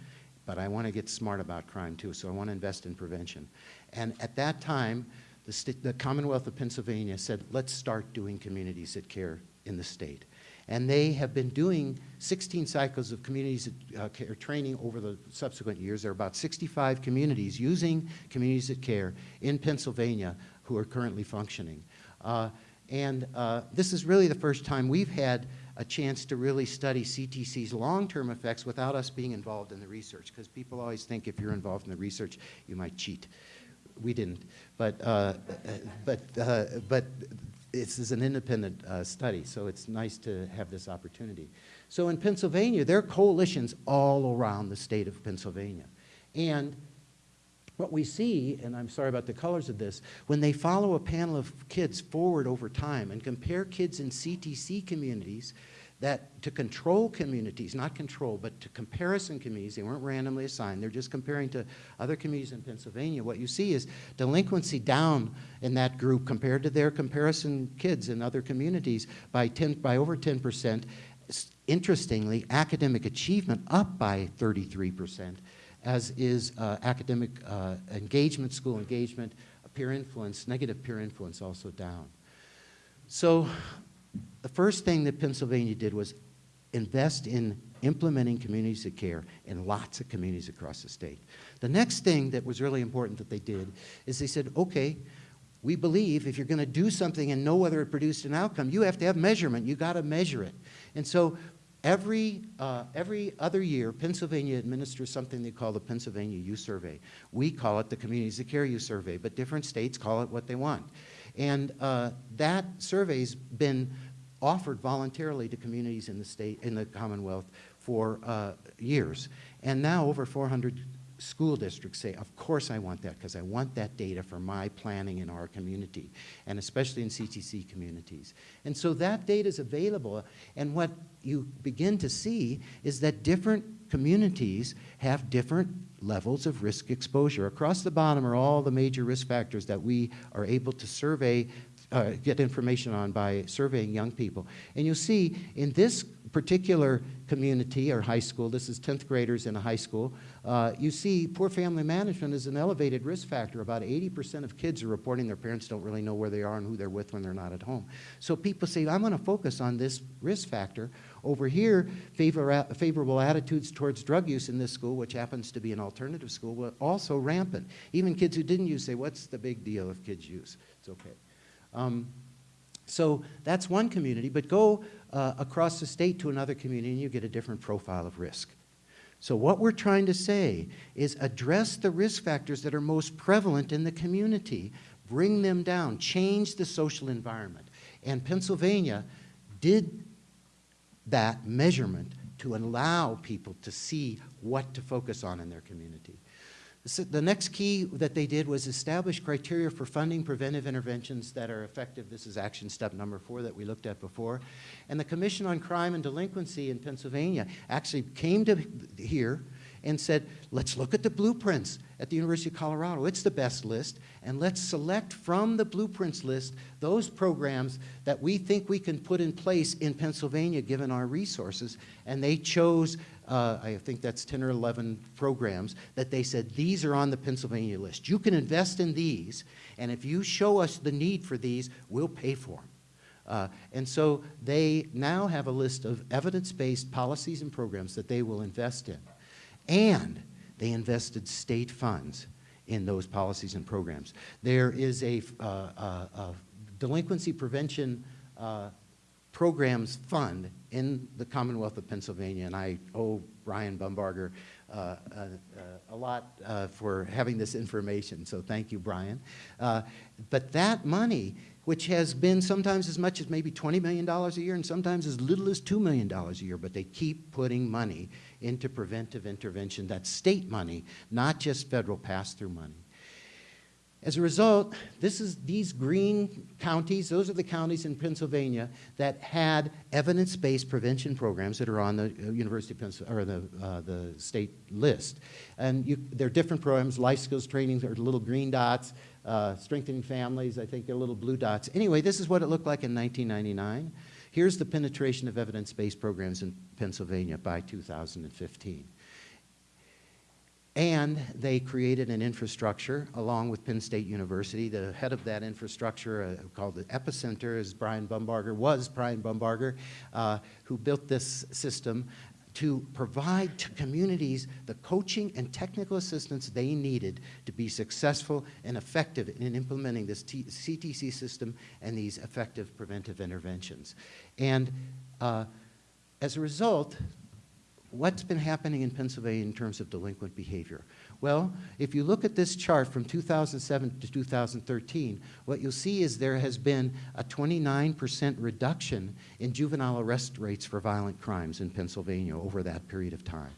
But I want to get smart about crime too, so I want to invest in prevention. And at that time, the, the, Commonwealth of Pennsylvania said, let's start doing communities that care in the state. And they have been doing 16 cycles of communities that uh, care training over the subsequent years. There are about 65 communities using communities that care in Pennsylvania who are currently functioning. Uh, and uh, this is really the first time we've had a chance to really study CTC's long-term effects without us being involved in the research, because people always think if you're involved in the research, you might cheat we didn't. But, uh, but, uh, but this is an independent uh, study, so it's nice to have this opportunity. So in Pennsylvania, there are coalitions all around the state of Pennsylvania. And what we see, and I'm sorry about the colors of this, when they follow a panel of kids forward over time and compare kids in CTC communities that to control communities, not control, but to comparison communities, they weren't randomly assigned, they're just comparing to other communities in Pennsylvania, what you see is delinquency down in that group compared to their comparison kids in other communities by, 10, by over 10%. Interestingly, academic achievement up by 33%, as is uh, academic uh, engagement, school engagement, peer influence, negative peer influence also down. So the first thing that Pennsylvania did was invest in implementing communities of care in lots of communities across the state. The next thing that was really important that they did is they said, okay, we believe if you're going to do something and know whether it produced an outcome, you have to have measurement. You got to measure it. And so every, uh, every other year, Pennsylvania administers something they call the Pennsylvania Youth Survey. We call it the Communities of Care Youth Survey, but different states call it what they want. And uh, that survey's been offered voluntarily to communities in the state, in the Commonwealth for uh, years. And now over 400 school districts say, of course I want that, because I want that data for my planning in our community, and especially in CTC communities. And so that data is available, and what you begin to see is that different communities have different levels of risk exposure. Across the bottom are all the major risk factors that we are able to survey, uh, get information on by surveying young people. And you'll see in this particular community or high school, this is 10th graders in a high school, uh, you see poor family management is an elevated risk factor. About 80% of kids are reporting their parents don't really know where they are and who they're with when they're not at home. So people say, I'm going to focus on this risk factor. Over here, favor, favorable attitudes towards drug use in this school, which happens to be an alternative school, were also rampant. Even kids who didn't use say, what's the big deal if kids use? It's okay. Um, so that's one community, but go uh, across the state to another community and you get a different profile of risk. So what we're trying to say is address the risk factors that are most prevalent in the community, bring them down, change the social environment. And Pennsylvania did that measurement to allow people to see what to focus on in their community. So the next key that they did was establish criteria for funding preventive interventions that are effective. This is action step number four that we looked at before. And the Commission on Crime and Delinquency in Pennsylvania actually came to here and said, let's look at the blueprints at the University of Colorado. It's the best list, and let's select from the blueprints list those programs that we think we can put in place in Pennsylvania given our resources. And they chose, uh, I think that's 10 or 11 programs, that they said, these are on the Pennsylvania list. You can invest in these, and if you show us the need for these, we'll pay for them. Uh, and so they now have a list of evidence-based policies and programs that they will invest in. And they invested state funds in those policies and programs. There is a, uh, uh, a delinquency prevention uh, programs fund in the Commonwealth of Pennsylvania, and I owe Brian Bumbarger uh, uh, a lot uh, for having this information, so thank you, Brian. Uh, but that money, which has been sometimes as much as maybe $20 million a year and sometimes as little as $2 million a year, but they keep putting money into preventive intervention. That's state money, not just federal pass-through money. As a result, this is these green counties, those are the counties in Pennsylvania that had evidence-based prevention programs that are on the uh, University of Pennsylvania, or the, uh, the state list. And you, there are different programs, life skills training, are little green dots, uh, strengthening families, I think they're little blue dots. Anyway, this is what it looked like in 1999. Here's the penetration of evidence-based programs in Pennsylvania by 2015. And they created an infrastructure along with Penn State University. The head of that infrastructure, uh, called the EPISCenter, is Brian Bumbarger, was Brian Bumbarger, uh, who built this system to provide to communities the coaching and technical assistance they needed to be successful and effective in implementing this T CTC system and these effective preventive interventions. And uh, as a result, what's been happening in Pennsylvania in terms of delinquent behavior? Well, if you look at this chart from 2007 to 2013, what you'll see is there has been a 29% reduction in juvenile arrest rates for violent crimes in Pennsylvania over that period of time.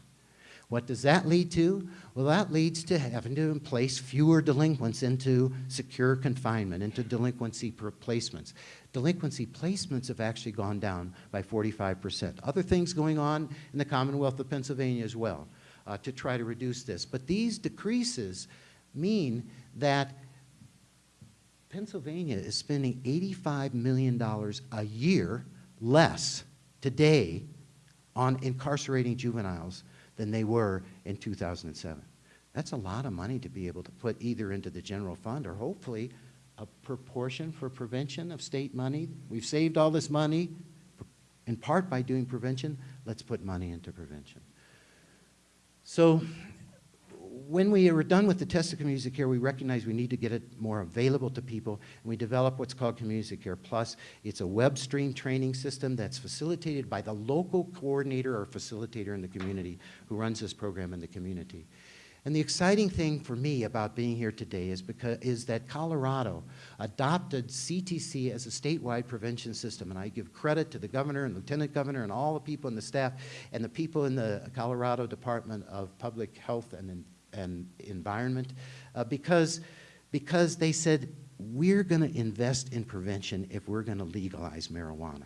What does that lead to? Well, that leads to having to place fewer delinquents into secure confinement, into delinquency placements. Delinquency placements have actually gone down by 45%. Other things going on in the Commonwealth of Pennsylvania as well uh, to try to reduce this. But these decreases mean that Pennsylvania is spending $85 million a year less today on incarcerating juveniles than they were in 2007. That's a lot of money to be able to put either into the general fund or hopefully a proportion for prevention of state money. We've saved all this money in part by doing prevention. Let's put money into prevention. So when we were done with the test of community care, we recognized we need to get it more available to people, and we developed what's called Community Care Plus. It's a web stream training system that's facilitated by the local coordinator or facilitator in the community who runs this program in the community. And the exciting thing for me about being here today is, because, is that Colorado adopted CTC as a statewide prevention system. And I give credit to the governor and lieutenant governor and all the people in the staff and the people in the Colorado Department of Public Health and and environment, uh, because, because they said, we're going to invest in prevention if we're going to legalize marijuana.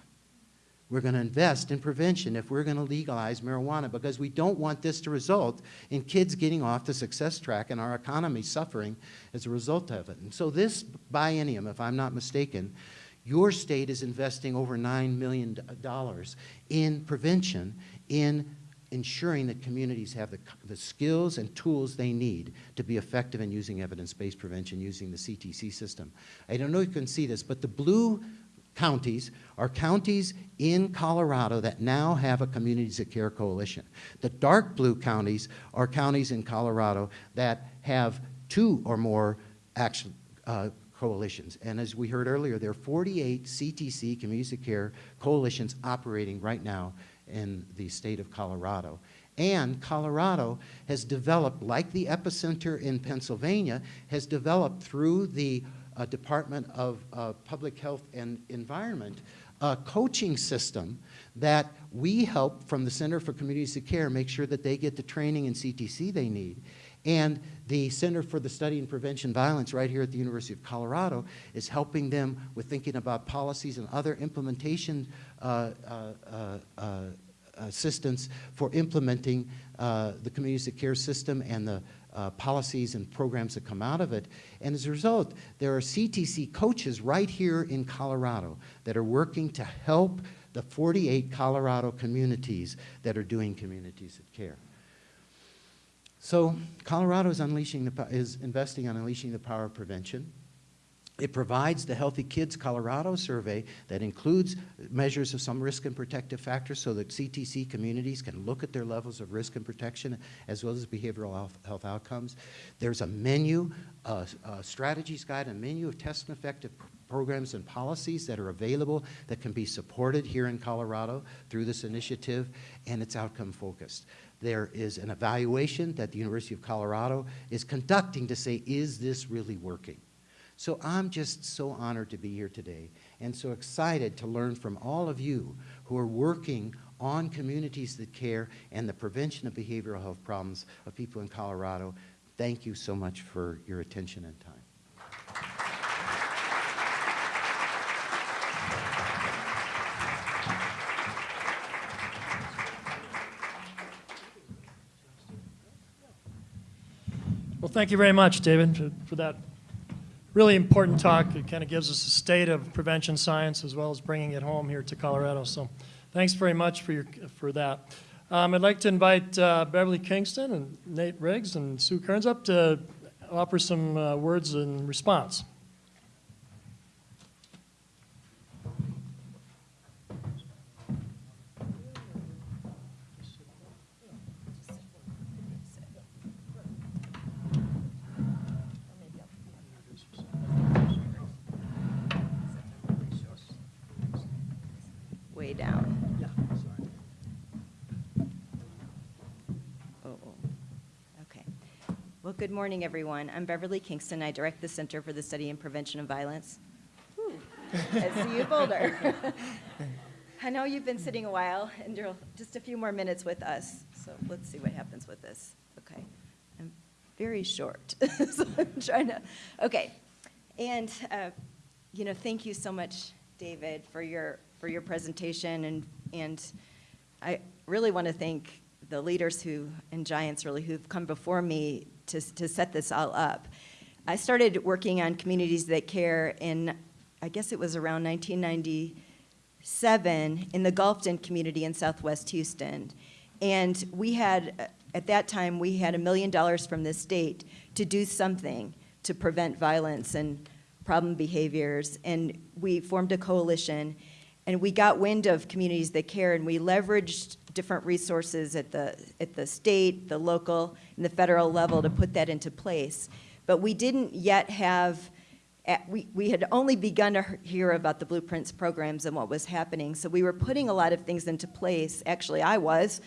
We're going to invest in prevention if we're going to legalize marijuana because we don't want this to result in kids getting off the success track and our economy suffering as a result of it. And so this biennium, if I'm not mistaken, your state is investing over $9 million in prevention, in ensuring that communities have the, the skills and tools they need to be effective in using evidence-based prevention using the CTC system. I don't know if you can see this, but the blue counties are counties in Colorado that now have a Communities that Care coalition. The dark blue counties are counties in Colorado that have two or more action, uh, coalitions. And as we heard earlier, there are 48 CTC, Communities that Care coalitions operating right now in the state of Colorado. And Colorado has developed, like the EPISCenter in Pennsylvania, has developed through the uh, Department of uh, Public Health and Environment, a coaching system that we help from the Center for Communities of Care make sure that they get the training and CTC they need. And the Center for the Study and Prevention Violence right here at the University of Colorado is helping them with thinking about policies and other implementation uh, uh, uh, uh assistance for implementing the communities of care system and the uh, policies and programs that come out of it. And as a result, there are CTC coaches right here in Colorado that are working to help the 48 Colorado communities that are doing communities of care. So Colorado is, unleashing the, is investing on unleashing the power of prevention. It provides the Healthy Kids Colorado survey that includes measures of some risk and protective factors so that CTC communities can look at their levels of risk and protection as well as behavioral health, outcomes. There's a menu, a, a strategies guide, a menu of test and effective programs and policies that are available that can be supported here in Colorado through this initiative, and it's outcome focused. There is an evaluation that the University of Colorado is conducting to say, is this really working? So I'm just so honored to be here today and so excited to learn from all of you who are working on communities that care and the prevention of behavioral health problems of people in Colorado. Thank you so much for your attention and time. Well, thank you very much, David, for, for that really important talk. It kind of gives us a state of prevention science as well as bringing it home here to Colorado. So thanks very much for, your, for that. Um, I'd like to invite uh, Beverly Kingston and Nate Riggs and Sue Kerns up to offer some uh, words in response. way down. Oh, oh. okay. Well, good morning, everyone. I'm Beverly Kingston. I direct the Center for the Study and Prevention of Violence at CU Boulder. I know you've been sitting a while, and you're just a few more minutes with us, so let's see what happens with this. Okay. I'm very short, so I'm trying to, okay. And, uh, you know, thank you so much, David, for your for your presentation, and, and I really want to thank the leaders who, and giants really, who've come before me to, to set this all up. I started working on communities that care in, I guess it was around 1997 in the Gulfton community in Southwest Houston. And we had, at that time, we had a million dollars from the state to do something to prevent violence and problem behaviors. And we formed a coalition and we got wind of communities that care, and we leveraged different resources at the, at the state, the local, and the federal level to put that into place. But we didn't yet have, we, we had only begun to hear about the Blueprints programs and what was happening. So we were putting a lot of things into place. Actually, I was.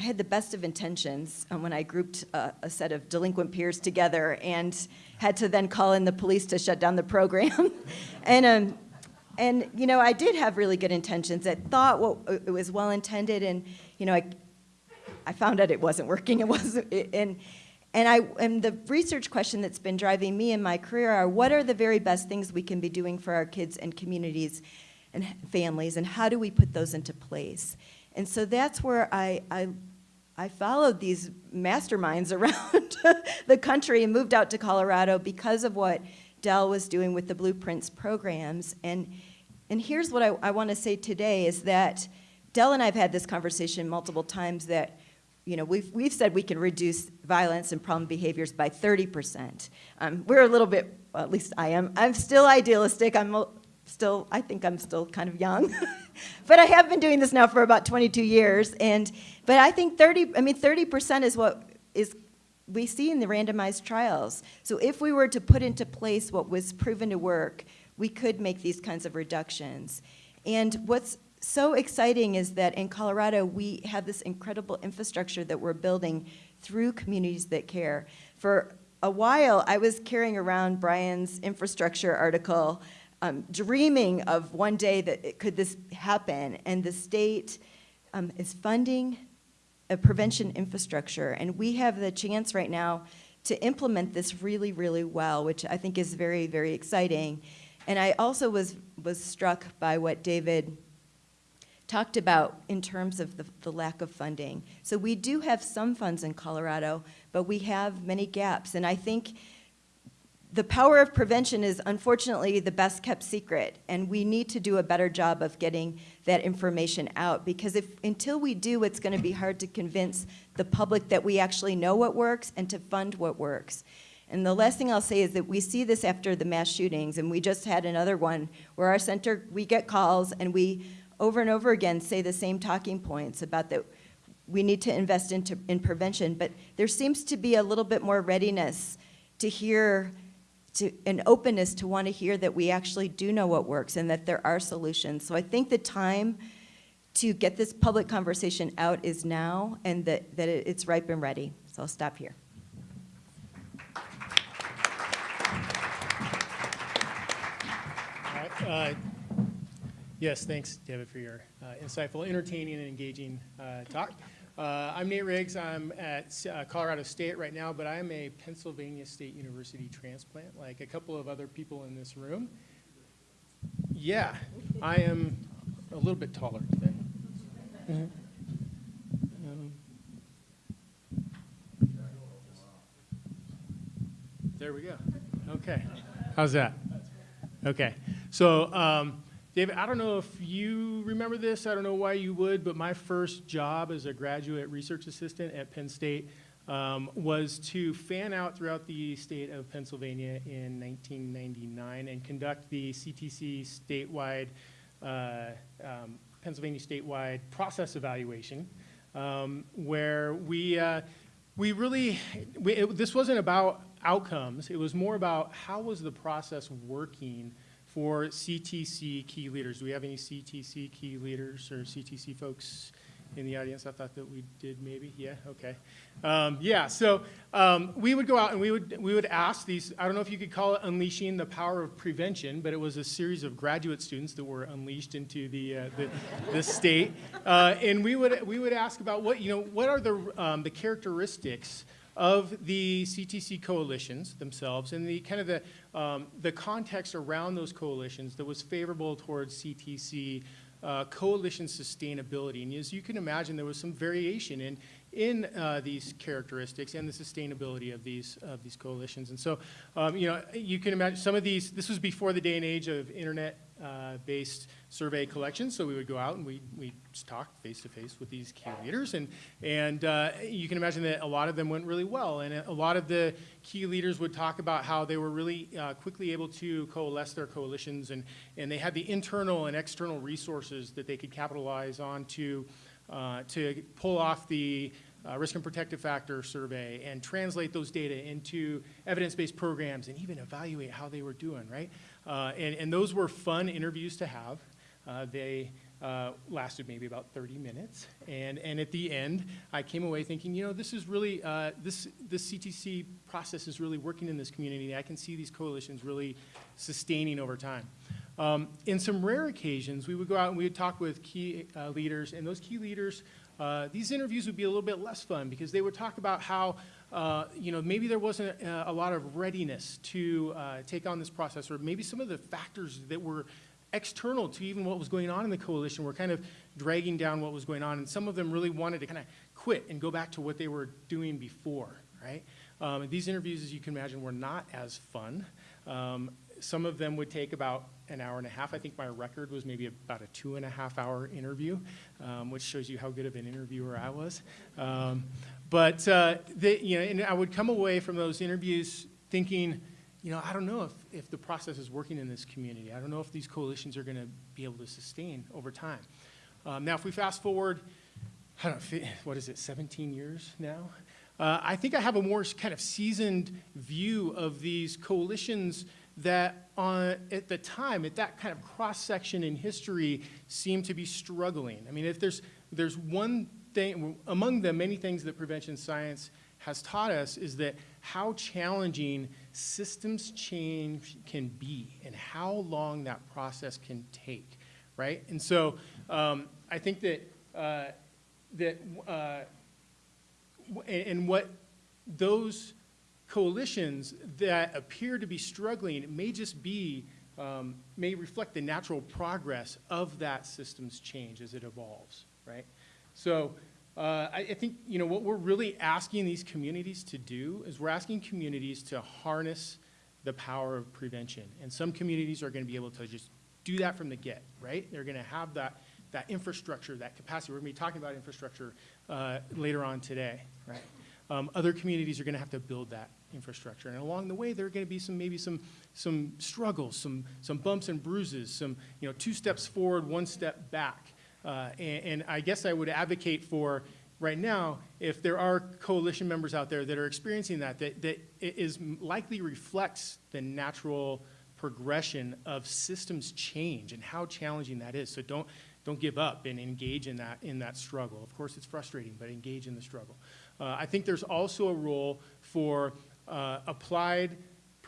I had the best of intentions um, when I grouped a, a, set of delinquent peers together and had to then call in the police to shut down the program. and um, and you know, I did have really good intentions. I thought well, uh, it was well intended, and you know, I, I found out it wasn't working. It wasn't, and And I, and the research question that's been driving me in my career are, what are the very best things we can be doing for our kids and communities and families, and how do we put those into place? And so that's where I, I, I followed these masterminds around the country and moved out to Colorado because of what Del was doing with the Blueprints programs. And, and here's what I, I want to say today is that Del and I have had this conversation multiple times that you know, we've, we've said we can reduce violence and problem behaviors by 30%. Um, we're a little bit, well, at least I am, I'm still idealistic. I'm still, I think I'm still kind of young. but I have been doing this now for about 22 years. And, but I think 30, I mean, 30% is what is we see in the randomized trials. So if we were to put into place what was proven to work, we could make these kinds of reductions. And what's so exciting is that in Colorado, we have this incredible infrastructure that we're building through communities that care. For a while, I was carrying around Brian's infrastructure article, um, dreaming of one day that it, could this happen, and the state um, is funding a prevention infrastructure, and we have the chance right now to implement this really, really well, which I think is very, very exciting. And I also was, was struck by what David talked about in terms of the, the lack of funding. So we do have some funds in Colorado, but we have many gaps. And I think the power of prevention is unfortunately the best kept secret. And we need to do a better job of getting that information out because if, until we do, it's gonna be hard to convince the public that we actually know what works and to fund what works. And the last thing I'll say is that we see this after the mass shootings, and we just had another one where our center, we get calls and we over and over again say the same talking points about that we need to invest into, in prevention, but there seems to be a little bit more readiness to hear, to, an openness to want to hear that we actually do know what works and that there are solutions. So I think the time to get this public conversation out is now and that, that it's ripe and ready. So I'll stop here. Uh, Yes, thanks, David, for your uh, insightful, entertaining, and engaging uh, talk. Uh, I'm Nate Riggs. I'm at uh, Colorado State right now, but I'm a Pennsylvania State University transplant, like a couple of other people in this room. Yeah, I am a little bit taller than. Um, There we go. Okay. How's that? Okay. So, um, David, I don't know if you remember this. I don't know why you would, but my first job as a graduate research assistant at Penn State um, was to fan out throughout the state of Pennsylvania in 1999 and conduct the CTC statewide, uh, um, Pennsylvania statewide process evaluation, um, where we uh, we really we, it, this wasn't about outcomes. It was more about how was the process working for CTC key leaders. Do we have any CTC key leaders or CTC folks in the audience? I thought that we did maybe. Yeah, okay. Um, yeah, so um, we would go out and we would, we would ask these, I don't know if you could call it unleashing the power of prevention, but it was a series of graduate students that were unleashed into the, uh, the, the state. Uh, and we would, we would ask about what, you know, what are the, um, the characteristics of the CTC coalitions themselves and the kind of the, um, the context around those coalitions that was favorable towards CTC uh, coalition sustainability. And as you can imagine, there was some variation in, in uh, these characteristics and the sustainability of these, of these coalitions. And so, um, you know, you can imagine some of these, this was before the day and age of internet uh, based survey collections. So we would go out and we we talk face to face with these key leaders, and and uh, you can imagine that a lot of them went really well, and a lot of the key leaders would talk about how they were really uh, quickly able to coalesce their coalitions, and and they had the internal and external resources that they could capitalize on to uh, to pull off the uh, risk and protective factor survey and translate those data into evidence-based programs and even evaluate how they were doing, right? Uh, and, and those were fun interviews to have. Uh, they uh, lasted maybe about 30 minutes. And, and at the end, I came away thinking, you know, this is really, uh, this, this CTC process is really working in this community. I can see these coalitions really sustaining over time. Um, in some rare occasions, we would go out and we would talk with key uh, leaders, and those key leaders, uh, these interviews would be a little bit less fun because they would talk about how uh, you know, maybe there wasn't a, a lot of readiness to take on this process, or maybe some of the factors that were external to even what was going on in the coalition were kind of dragging down what was going on, and some of them really wanted to kind of quit and go back to what they were doing before, right? Um, these interviews, as you can imagine, were not as fun. Um, some of them would take about an hour and a half. I think my record was maybe about a two and a half hour interview, um, which shows you how good of an interviewer I was. Um, but uh, they, you know, and I would come away from those interviews thinking, you know, I don't know if, if the process is working in this community. I don't know if these coalitions are going to be able to sustain over time. Um, now, if we fast forward, I don't know, what is it, 17 years now? Uh, I think I have a more kind of seasoned view of these coalitions that on, at the time, at that kind of cross section in history, seem to be struggling. I mean, if there's, there's one thing, among the many things that prevention science has taught us is that how challenging systems change can be and how long that process can take, right? And so um, I think that, uh, that uh, and what those coalitions that appear to be struggling may just be, um, may reflect the natural progress of that system's change as it evolves, right? So uh, I, I think, you know, what we're really asking these communities to do is we're asking communities to harness the power of prevention. And some communities are going to be able to just do that from the get, right? They're going to have that, that infrastructure, that capacity. We're going to be talking about infrastructure uh, later on today, right? Um, other communities are going to have to build that infrastructure. And along the way, there are going to be some, maybe some, some struggles, some, some bumps and bruises, some, you know, two steps forward, one step back. Uh, and, and I guess I would advocate for, right now, if there are coalition members out there that are experiencing that, that, that it is likely reflects the natural progression of systems change and how challenging that is. So don't, don't give up and engage in that, in that struggle. Of course, it's frustrating, but engage in the struggle. Uh, I think there's also a role for uh, applied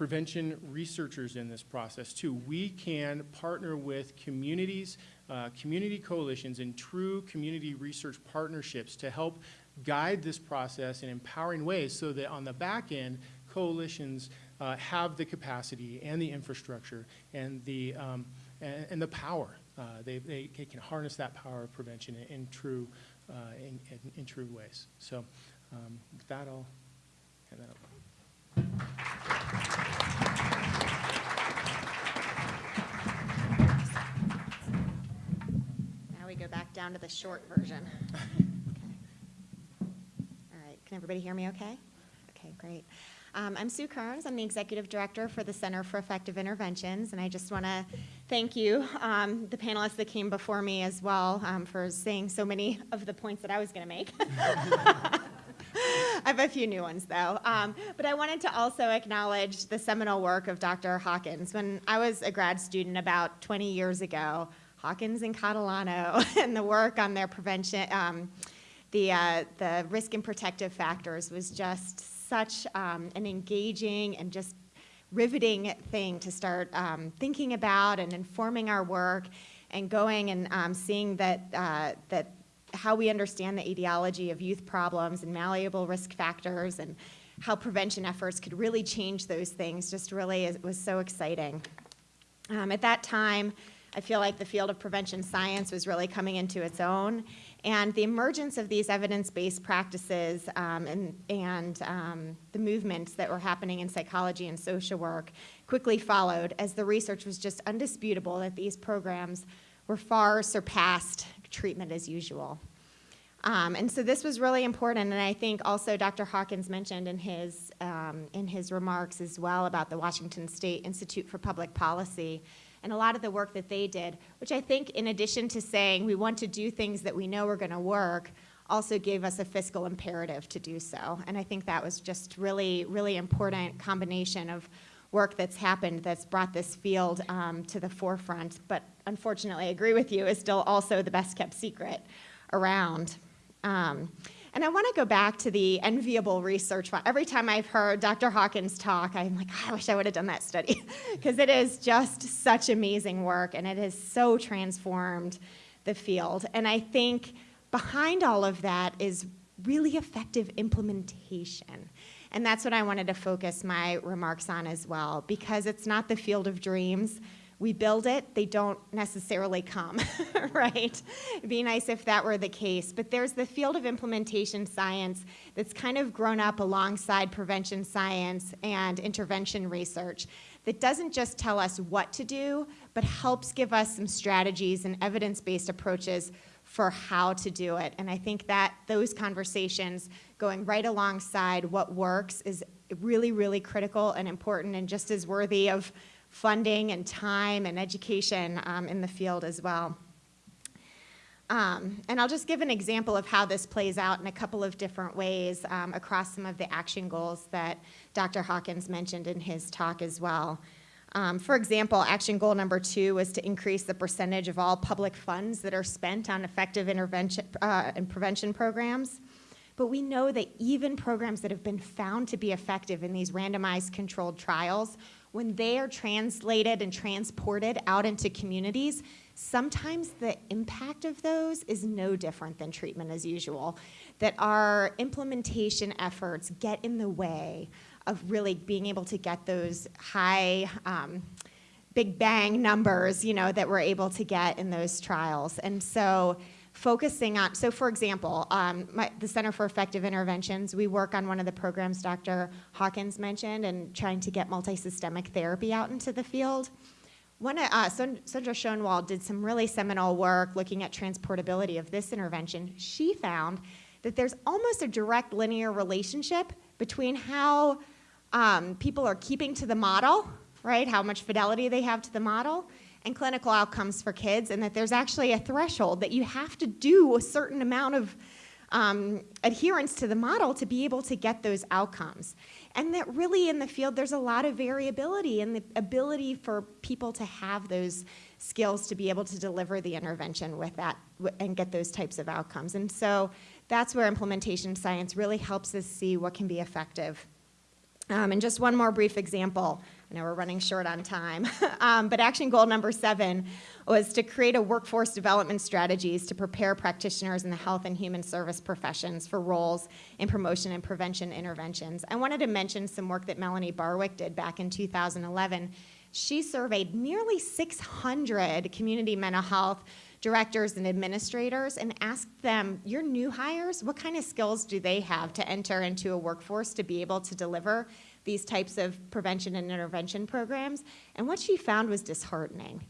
prevention researchers in this process too. We can partner with communities, uh, community coalitions, and true community research partnerships to help guide this process in empowering ways so that on the back end, coalitions uh, have the capacity and the infrastructure and the, um, and, and the power. Uh, they, they, can harness that power of prevention in, in true, uh, in, in, in true ways. So um, with that, I'll hand that over. Now we go back down to the short version. Okay. All right, can everybody hear me okay? Okay, great. Um, I'm Sue Kerns. I'm the Executive Director for the Center for Effective Interventions, and I just want to thank you, um, the panelists that came before me as well, um, for saying so many of the points that I was going to make. Have a few new ones though. Um, but I wanted to also acknowledge the seminal work of Dr. Hawkins. When I was a grad student about 20 years ago, Hawkins and Catalano and the work on their prevention, um, the, uh, the risk and protective factors was just such um, an engaging and just riveting thing to start um, thinking about and informing our work and going and um, seeing that, uh, that how we understand the etiology of youth problems and malleable risk factors and how prevention efforts could really change those things just really is, was so exciting. Um, at that time, I feel like the field of prevention science was really coming into its own, and the emergence of these evidence-based practices um, and, and um, the movements that were happening in psychology and social work quickly followed as the research was just undisputable that these programs were far surpassed treatment as usual. Um, and so this was really important, and I think also Dr. Hawkins mentioned in his, um, in his remarks as well about the Washington State Institute for Public Policy and a lot of the work that they did, which I think in addition to saying we want to do things that we know are going to work, also gave us a fiscal imperative to do so. And I think that was just really, really important combination of work that's happened that's brought this field um, to the forefront, but unfortunately, agree with you, is still also the best kept secret around. Um, and I want to go back to the enviable research. Every time I've heard Dr. Hawkins talk, I'm like, I wish I would have done that study because it is just such amazing work and it has so transformed the field. And I think behind all of that is really effective implementation. And that's what I wanted to focus my remarks on as well, because it's not the field of dreams. We build it, they don't necessarily come, right? It'd be nice if that were the case. But there's the field of implementation science that's kind of grown up alongside prevention science and intervention research that doesn't just tell us what to do, but helps give us some strategies and evidence-based approaches for how to do it. And I think that those conversations going right alongside what works is really, really critical and important and just as worthy of funding and time and education um, in the field as well. Um, and I'll just give an example of how this plays out in a couple of different ways um, across some of the action goals that Dr. Hawkins mentioned in his talk as well. Um, for example, action goal number two was to increase the percentage of all public funds that are spent on effective intervention uh, and prevention programs. But we know that even programs that have been found to be effective in these randomized controlled trials, when they are translated and transported out into communities, sometimes the impact of those is no different than treatment as usual. That our implementation efforts get in the way of really being able to get those high, um, big bang numbers, you know, that we're able to get in those trials. And so focusing on, so for example, um, my, the Center for Effective Interventions, we work on one of the programs Dr. Hawkins mentioned and trying to get multisystemic therapy out into the field. One, uh, Sandra Schoenwald did some really seminal work looking at transportability of this intervention. She found that there's almost a direct linear relationship between how um, people are keeping to the model, right, how much fidelity they have to the model, and clinical outcomes for kids, and that there's actually a threshold that you have to do a certain amount of um, adherence to the model to be able to get those outcomes. And that really in the field, there's a lot of variability in the ability for people to have those skills to be able to deliver the intervention with that and get those types of outcomes. And so that's where implementation science really helps us see what can be effective. Um, and just one more brief example. I know we're running short on time, um, but action goal number seven was to create a workforce development strategies to prepare practitioners in the health and human service professions for roles in promotion and prevention interventions. I wanted to mention some work that Melanie Barwick did back in 2011. She surveyed nearly 600 community mental health directors and administrators and asked them, your new hires, what kind of skills do they have to enter into a workforce to be able to deliver these types of prevention and intervention programs? And what she found was disheartening.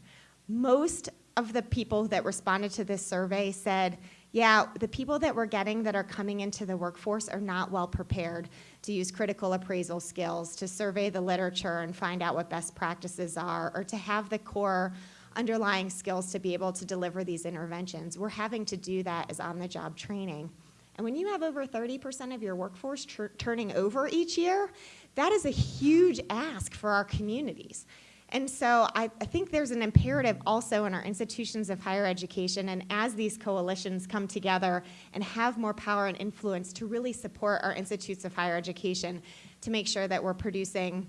Most of the people that responded to this survey said, yeah, the people that we're getting that are coming into the workforce are not well prepared to use critical appraisal skills, to survey the literature and find out what best practices are, or to have the core underlying skills to be able to deliver these interventions. We're having to do that as on-the-job training. And when you have over 30% of your workforce turning over each year, that is a huge ask for our communities. And so I, I, think there's an imperative also in our institutions of higher education and as these coalitions come together and have more power and influence to really support our institutes of higher education to make sure that we're producing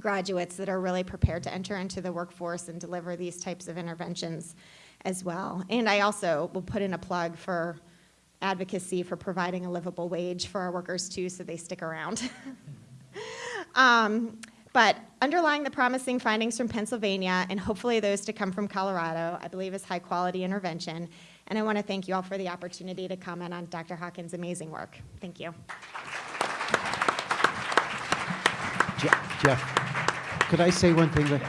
graduates that are really prepared to enter into the workforce and deliver these types of interventions as well. And I also will put in a plug for advocacy for providing a livable wage for our workers too so they stick around. um, but underlying the promising findings from Pennsylvania and hopefully those to come from Colorado, I believe is high quality intervention. And I want to thank you all for the opportunity to comment on Dr. Hawkins' amazing work. Thank you. Jeff, could I say one thing?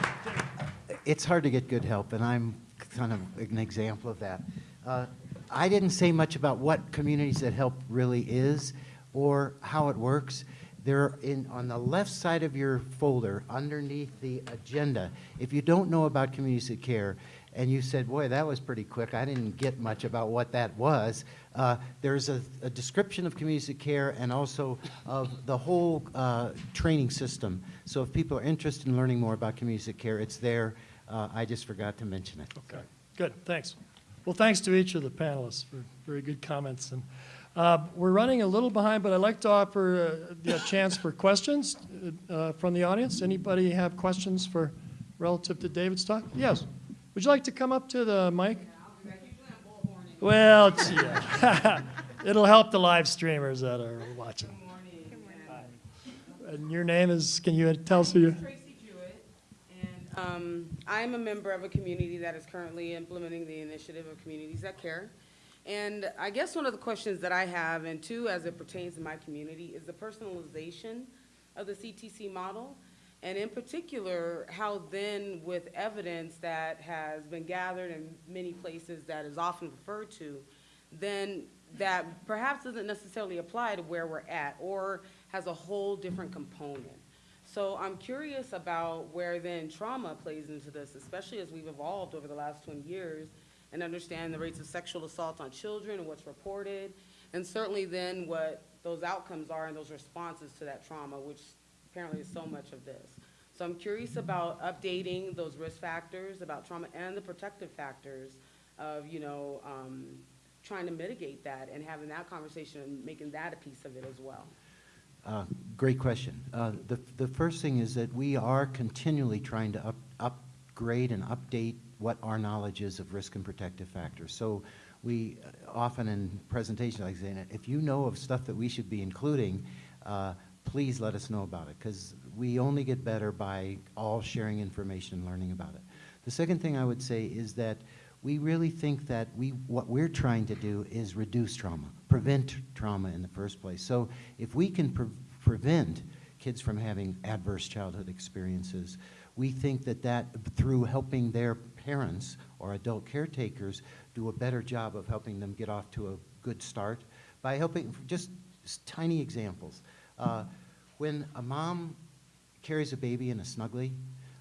It's hard to get good help, and I'm kind of an example of that. Uh, I didn't say much about what Communities That Help really is or how it works. They're in, on the left side of your folder, underneath the agenda. If you don't know about Communities That Care, and you said, boy, that was pretty quick. I didn't get much about what that was. Uh, there's a, a, description of community care and also of the whole uh, training system. So if people are interested in learning more about community care, it's there. Uh, I just forgot to mention it. Okay, good, thanks. Well, thanks to each of the panelists for very good comments. And uh, we're running a little behind, but I'd like to offer uh, the chance for questions uh, from the audience. Anybody have questions for relative to David's talk? Yes. Would you like to come up to the mic? Well, yeah. It'll help the live streamers that are watching. good And your name is, can you tell us who you? Tracy Jewett, and um, I'm a member of a community that is currently implementing the initiative of Communities That Care. And I guess one of the questions that I have, and two, as it pertains to my community, is the personalization of the CTC model. And in particular, how then with evidence that has been gathered in many places that is often referred to, then that perhaps doesn't necessarily apply to where we're at, or has a whole different component. So I'm curious about where then trauma plays into this, especially as we've evolved over the last 20 years and understand the rates of sexual assault on children and what's reported, and certainly then what those outcomes are and those responses to that trauma, which apparently is so much of this. So I'm curious about updating those risk factors about trauma and the protective factors of, you know, um, trying to mitigate that and having that conversation and making that a piece of it as well. Uh, Great question. Uh, The, the first thing is that we are continually trying to up, upgrade and update what our knowledge is of risk and protective factors. So we uh, often in presentations, like saying, if you know of stuff that we should be including, uh, please let us know about it, because we only get better by all sharing information and learning about it. The second thing I would say is that we really think that we, what we're trying to do is reduce trauma, prevent trauma in the first place. So if we can pre- prevent kids from having adverse childhood experiences, we think that that, through helping their parents or adult caretakers do a better job of helping them get off to a good start by helping, just tiny examples. Uh, When a mom carries a baby in a snuggly,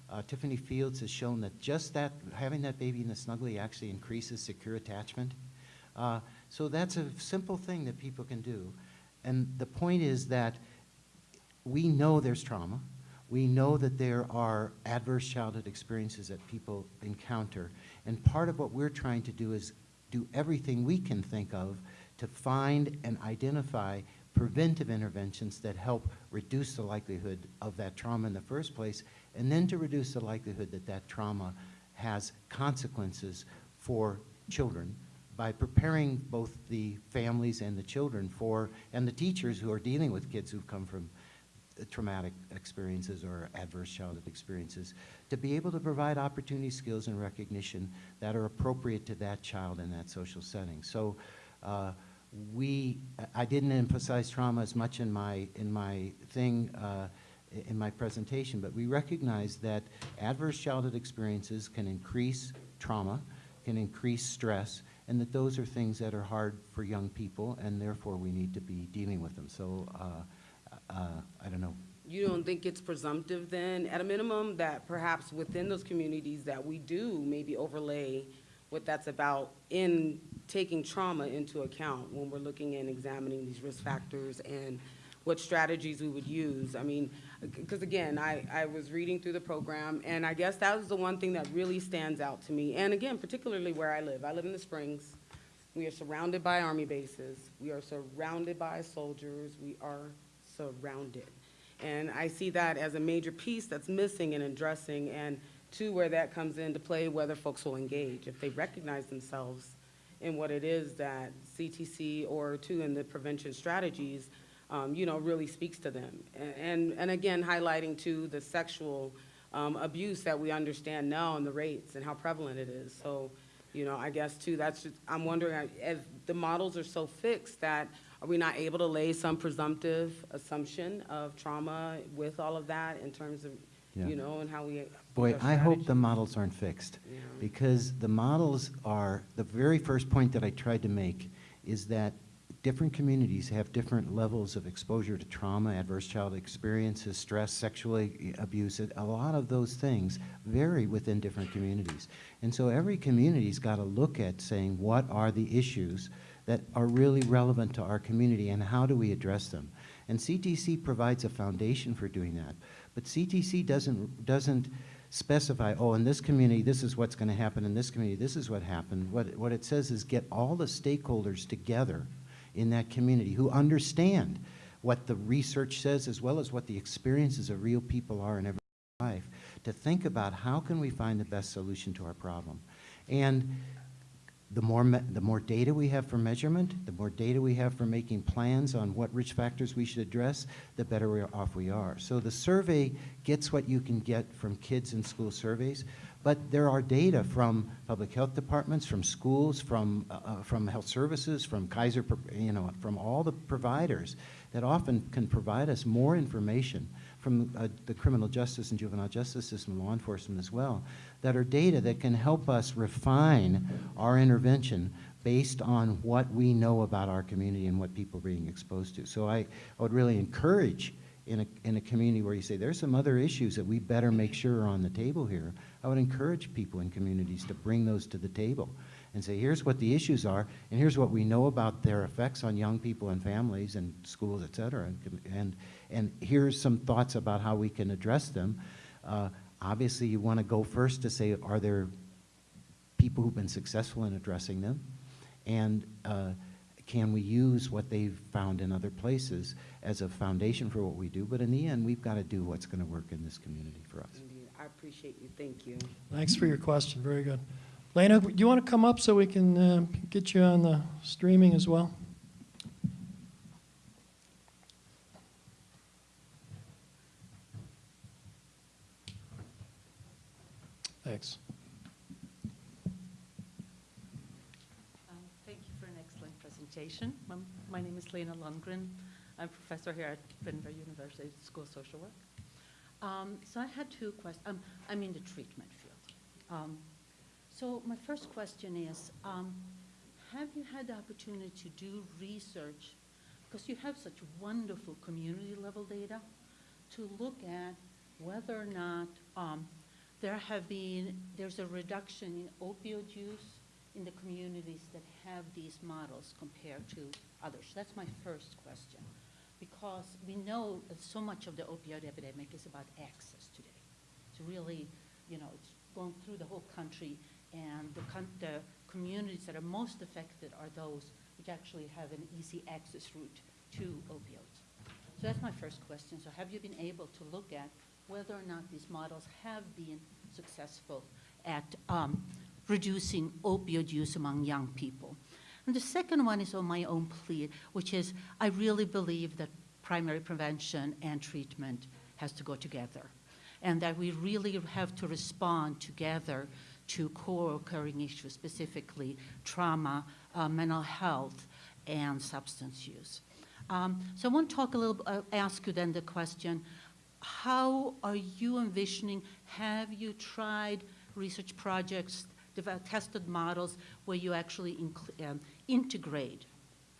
uh, Tiffany Fields has shown that just that, having that baby in the snuggly actually increases secure attachment. Uh, so that's a simple thing that people can do. And the point is that we know there's trauma. We know that there are adverse childhood experiences that people encounter. And part of what we're trying to do is do everything we can think of to find and identify preventive interventions that help reduce the likelihood of that trauma in the first place, and then to reduce the likelihood that that trauma has consequences for children by preparing both the families and the children for, and the teachers who are dealing with kids who've come from traumatic experiences or adverse childhood experiences, to be able to provide opportunity, skills, and recognition that are appropriate to that child in that social setting. So uh, we, I didn't emphasize trauma as much in my, in my thing, uh, in my presentation, but we recognize that adverse childhood experiences can increase trauma, can increase stress, and that those are things that are hard for young people, and therefore we need to be dealing with them. So, uh, uh, I don't know. You don't think it's presumptive then, at a minimum, that perhaps within those communities that we do maybe overlay what that's about in taking trauma into account when we're looking and examining these risk factors and what strategies we would use? I mean, because again, I, I was reading through the program, and I guess that was the one thing that really stands out to me. And again, particularly where I live. I live in the Springs. We are surrounded by army bases. We are surrounded by soldiers. We are surrounded. And I see that as a major piece that's missing in addressing, and two, where that comes into play, whether folks will engage, if they recognize themselves in what it is that CTC or two, in the prevention strategies, um, you know, really speaks to them. And, and, and again, highlighting too, the sexual um, abuse that we understand now and the rates and how prevalent it is. So, you know, I guess too, that's, just- I'm wondering, if the models are so fixed that are we not able to lay some presumptive assumption of trauma with all of that in terms of, Yeah. you know, and how we. Boy, I hope the models aren't fixed, Yeah. because the models are, the very first point that I tried to make is that different communities have different levels of exposure to trauma, adverse child experiences, stress, sexual abuse. A lot of those things vary within different communities. And so every community's got to look at saying, what are the issues that are really relevant to our community, and how do we address them? And CTC provides a foundation for doing that. But CTC doesn't, doesn't specify, oh, in this community, this is what's going to happen, in this community, this is what happened. What, what it says is get all the stakeholders together in that community who understand what the research says as well as what the experiences of real people are in every life to think about how can we find the best solution to our problem. And the more, the more data we have for measurement, the more data we have for making plans on what risk factors we should address, the better off we are. So the survey gets what you can get from kids in school surveys, but there are data from public health departments, from schools, from, uh, uh, from health services, from Kaiser, you know, from all the providers that often can provide us more information from uh, the criminal justice and juvenile justice system, law enforcement as well, that are data that can help us refine our intervention based on what we know about our community and what people are being exposed to. So I, I would really encourage in a, in a community where you say, there's some other issues that we better make sure are on the table here, I would encourage people in communities to bring those to the table and say, here's what the issues are, and here's what we know about their effects on young people and families and schools, et cetera, and, and, and here's some thoughts about how we can address them. Uh, obviously, you want to go first to say, are there people who've been successful in addressing them? And uh, can we use what they've found in other places as a foundation for what we do? But in the end, we've got to do what's going to work in this community for us. Indeed, I appreciate you, thank you. Thanks for your question, very good. Lena, do you want to come up so we can uh, get you on the streaming as well? Thanks. Um, Thank you for an excellent presentation. Um, My name is Lena Lundgren. I'm a professor here at Denver University School of Social Work. Um, So I had two questions. I'm in the treatment field. Um, So my first question is, um, have you had the opportunity to do research, because you have such wonderful community-level data, to look at whether or not um, there have been, there's a reduction in opioid use in the communities that have these models compared to others? That's my first question. Because we know that so much of the opioid epidemic is about access today. It's really, you know, it's going through the whole country, and the, con- the communities that are most affected are those which actually have an easy access route to opioids. So that's my first question. So have you been able to look at whether or not these models have been successful at um, reducing opioid use among young people? And the second one is on my own plea, which is I really believe that primary prevention and treatment has to go together, and that we really have to respond together to co-occurring issues, specifically trauma, uh, mental health, and substance use. Um, so I want to talk a little, uh, ask you then the question, how are you envisioning, have you tried research projects, tested models where you actually um, integrate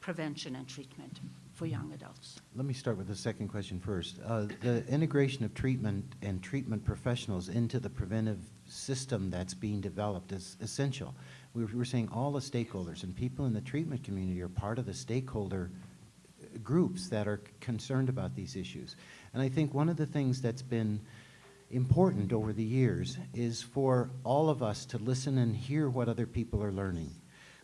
prevention and treatment for young adults? Let me start with the second question first. Uh, The integration of treatment and treatment professionals into the preventive system that's being developed is essential. We were we were saying all the stakeholders, and people in the treatment community are part of the stakeholder groups that are concerned about these issues. And I think one of the things that's been important over the years is for all of us to listen and hear what other people are learning.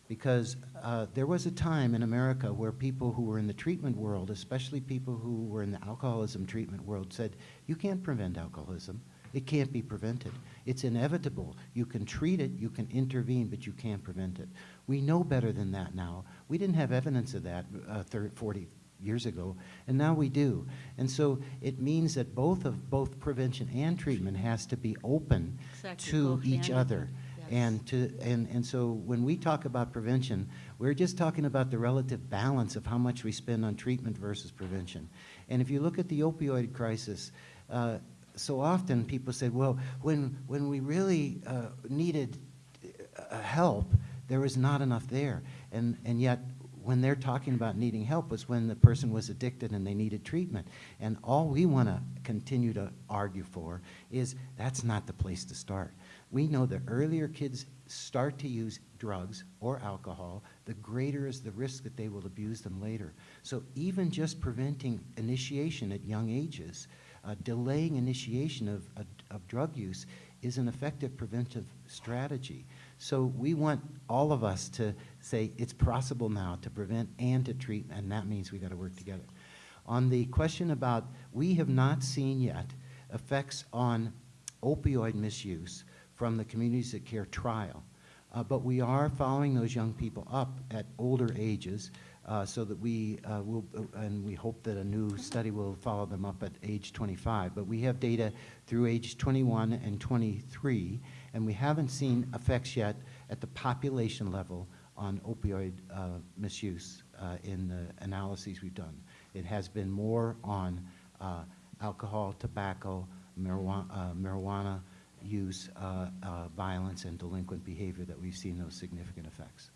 Because uh, there was a time in America where people who were in the treatment world, especially people who were in the alcoholism treatment world, said, you can't prevent alcoholism. It can't be prevented. It's inevitable. You can treat it, you can intervene, but you can't prevent it. We know better than that now. We didn't have evidence of that uh, 30, 40 years ago, and now we do. And so it means that both of both prevention and treatment has to be open Exactly, to go each other. yes. And to and, and so when we talk about prevention, we're just talking about the relative balance of how much we spend on treatment versus prevention. And if you look at the opioid crisis, uh, so often people said, well, when when we really uh, needed uh, help, there was not enough there. And and yet when they're talking about needing help was when the person was addicted and they needed treatment. And all we want to continue to argue for is that's not the place to start. We know the earlier kids start to use drugs or alcohol, the greater is the risk that they will abuse them later. So even just preventing initiation at young ages, uh, delaying initiation of, of, of drug use is an effective preventive strategy. So we want all of us to say it's possible now to prevent and to treat, and that means we got to work together. On the question about, we have not seen yet effects on opioid misuse from the Communities that Care trial. Uh, But we are following those young people up at older ages uh, so that we uh, will, and we hope that a new study will follow them up at age 25. But we have data through age 21 and 23, and we haven't seen effects yet at the population level on opioid uh, misuse uh, in the analyses we've done. It has been more on uh, alcohol, tobacco, marijuana, uh, marijuana use, uh, uh, violence, and delinquent behavior that we've seen those significant effects.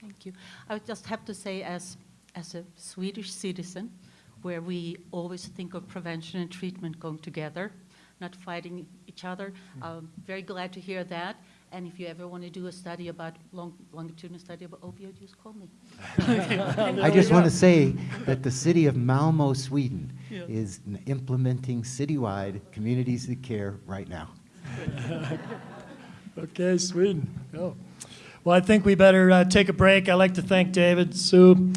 Thank you. I would just have to say, as, as a Swedish citizen, where we always think of prevention and treatment going together, not fighting each other, I'm very glad to hear that. And if you ever want to do a study about, long, longitudinal study about opioid use, call me. I just want to say that the city of Malmo, Sweden Yeah. is implementing citywide communities that care right now. Okay, Sweden. Oh. Well, I think we better uh, take a break. I'd like to thank David, Sue,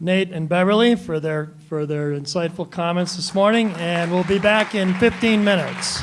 Nate, and Beverly for their, for their insightful comments this morning, and we'll be back in 15 minutes.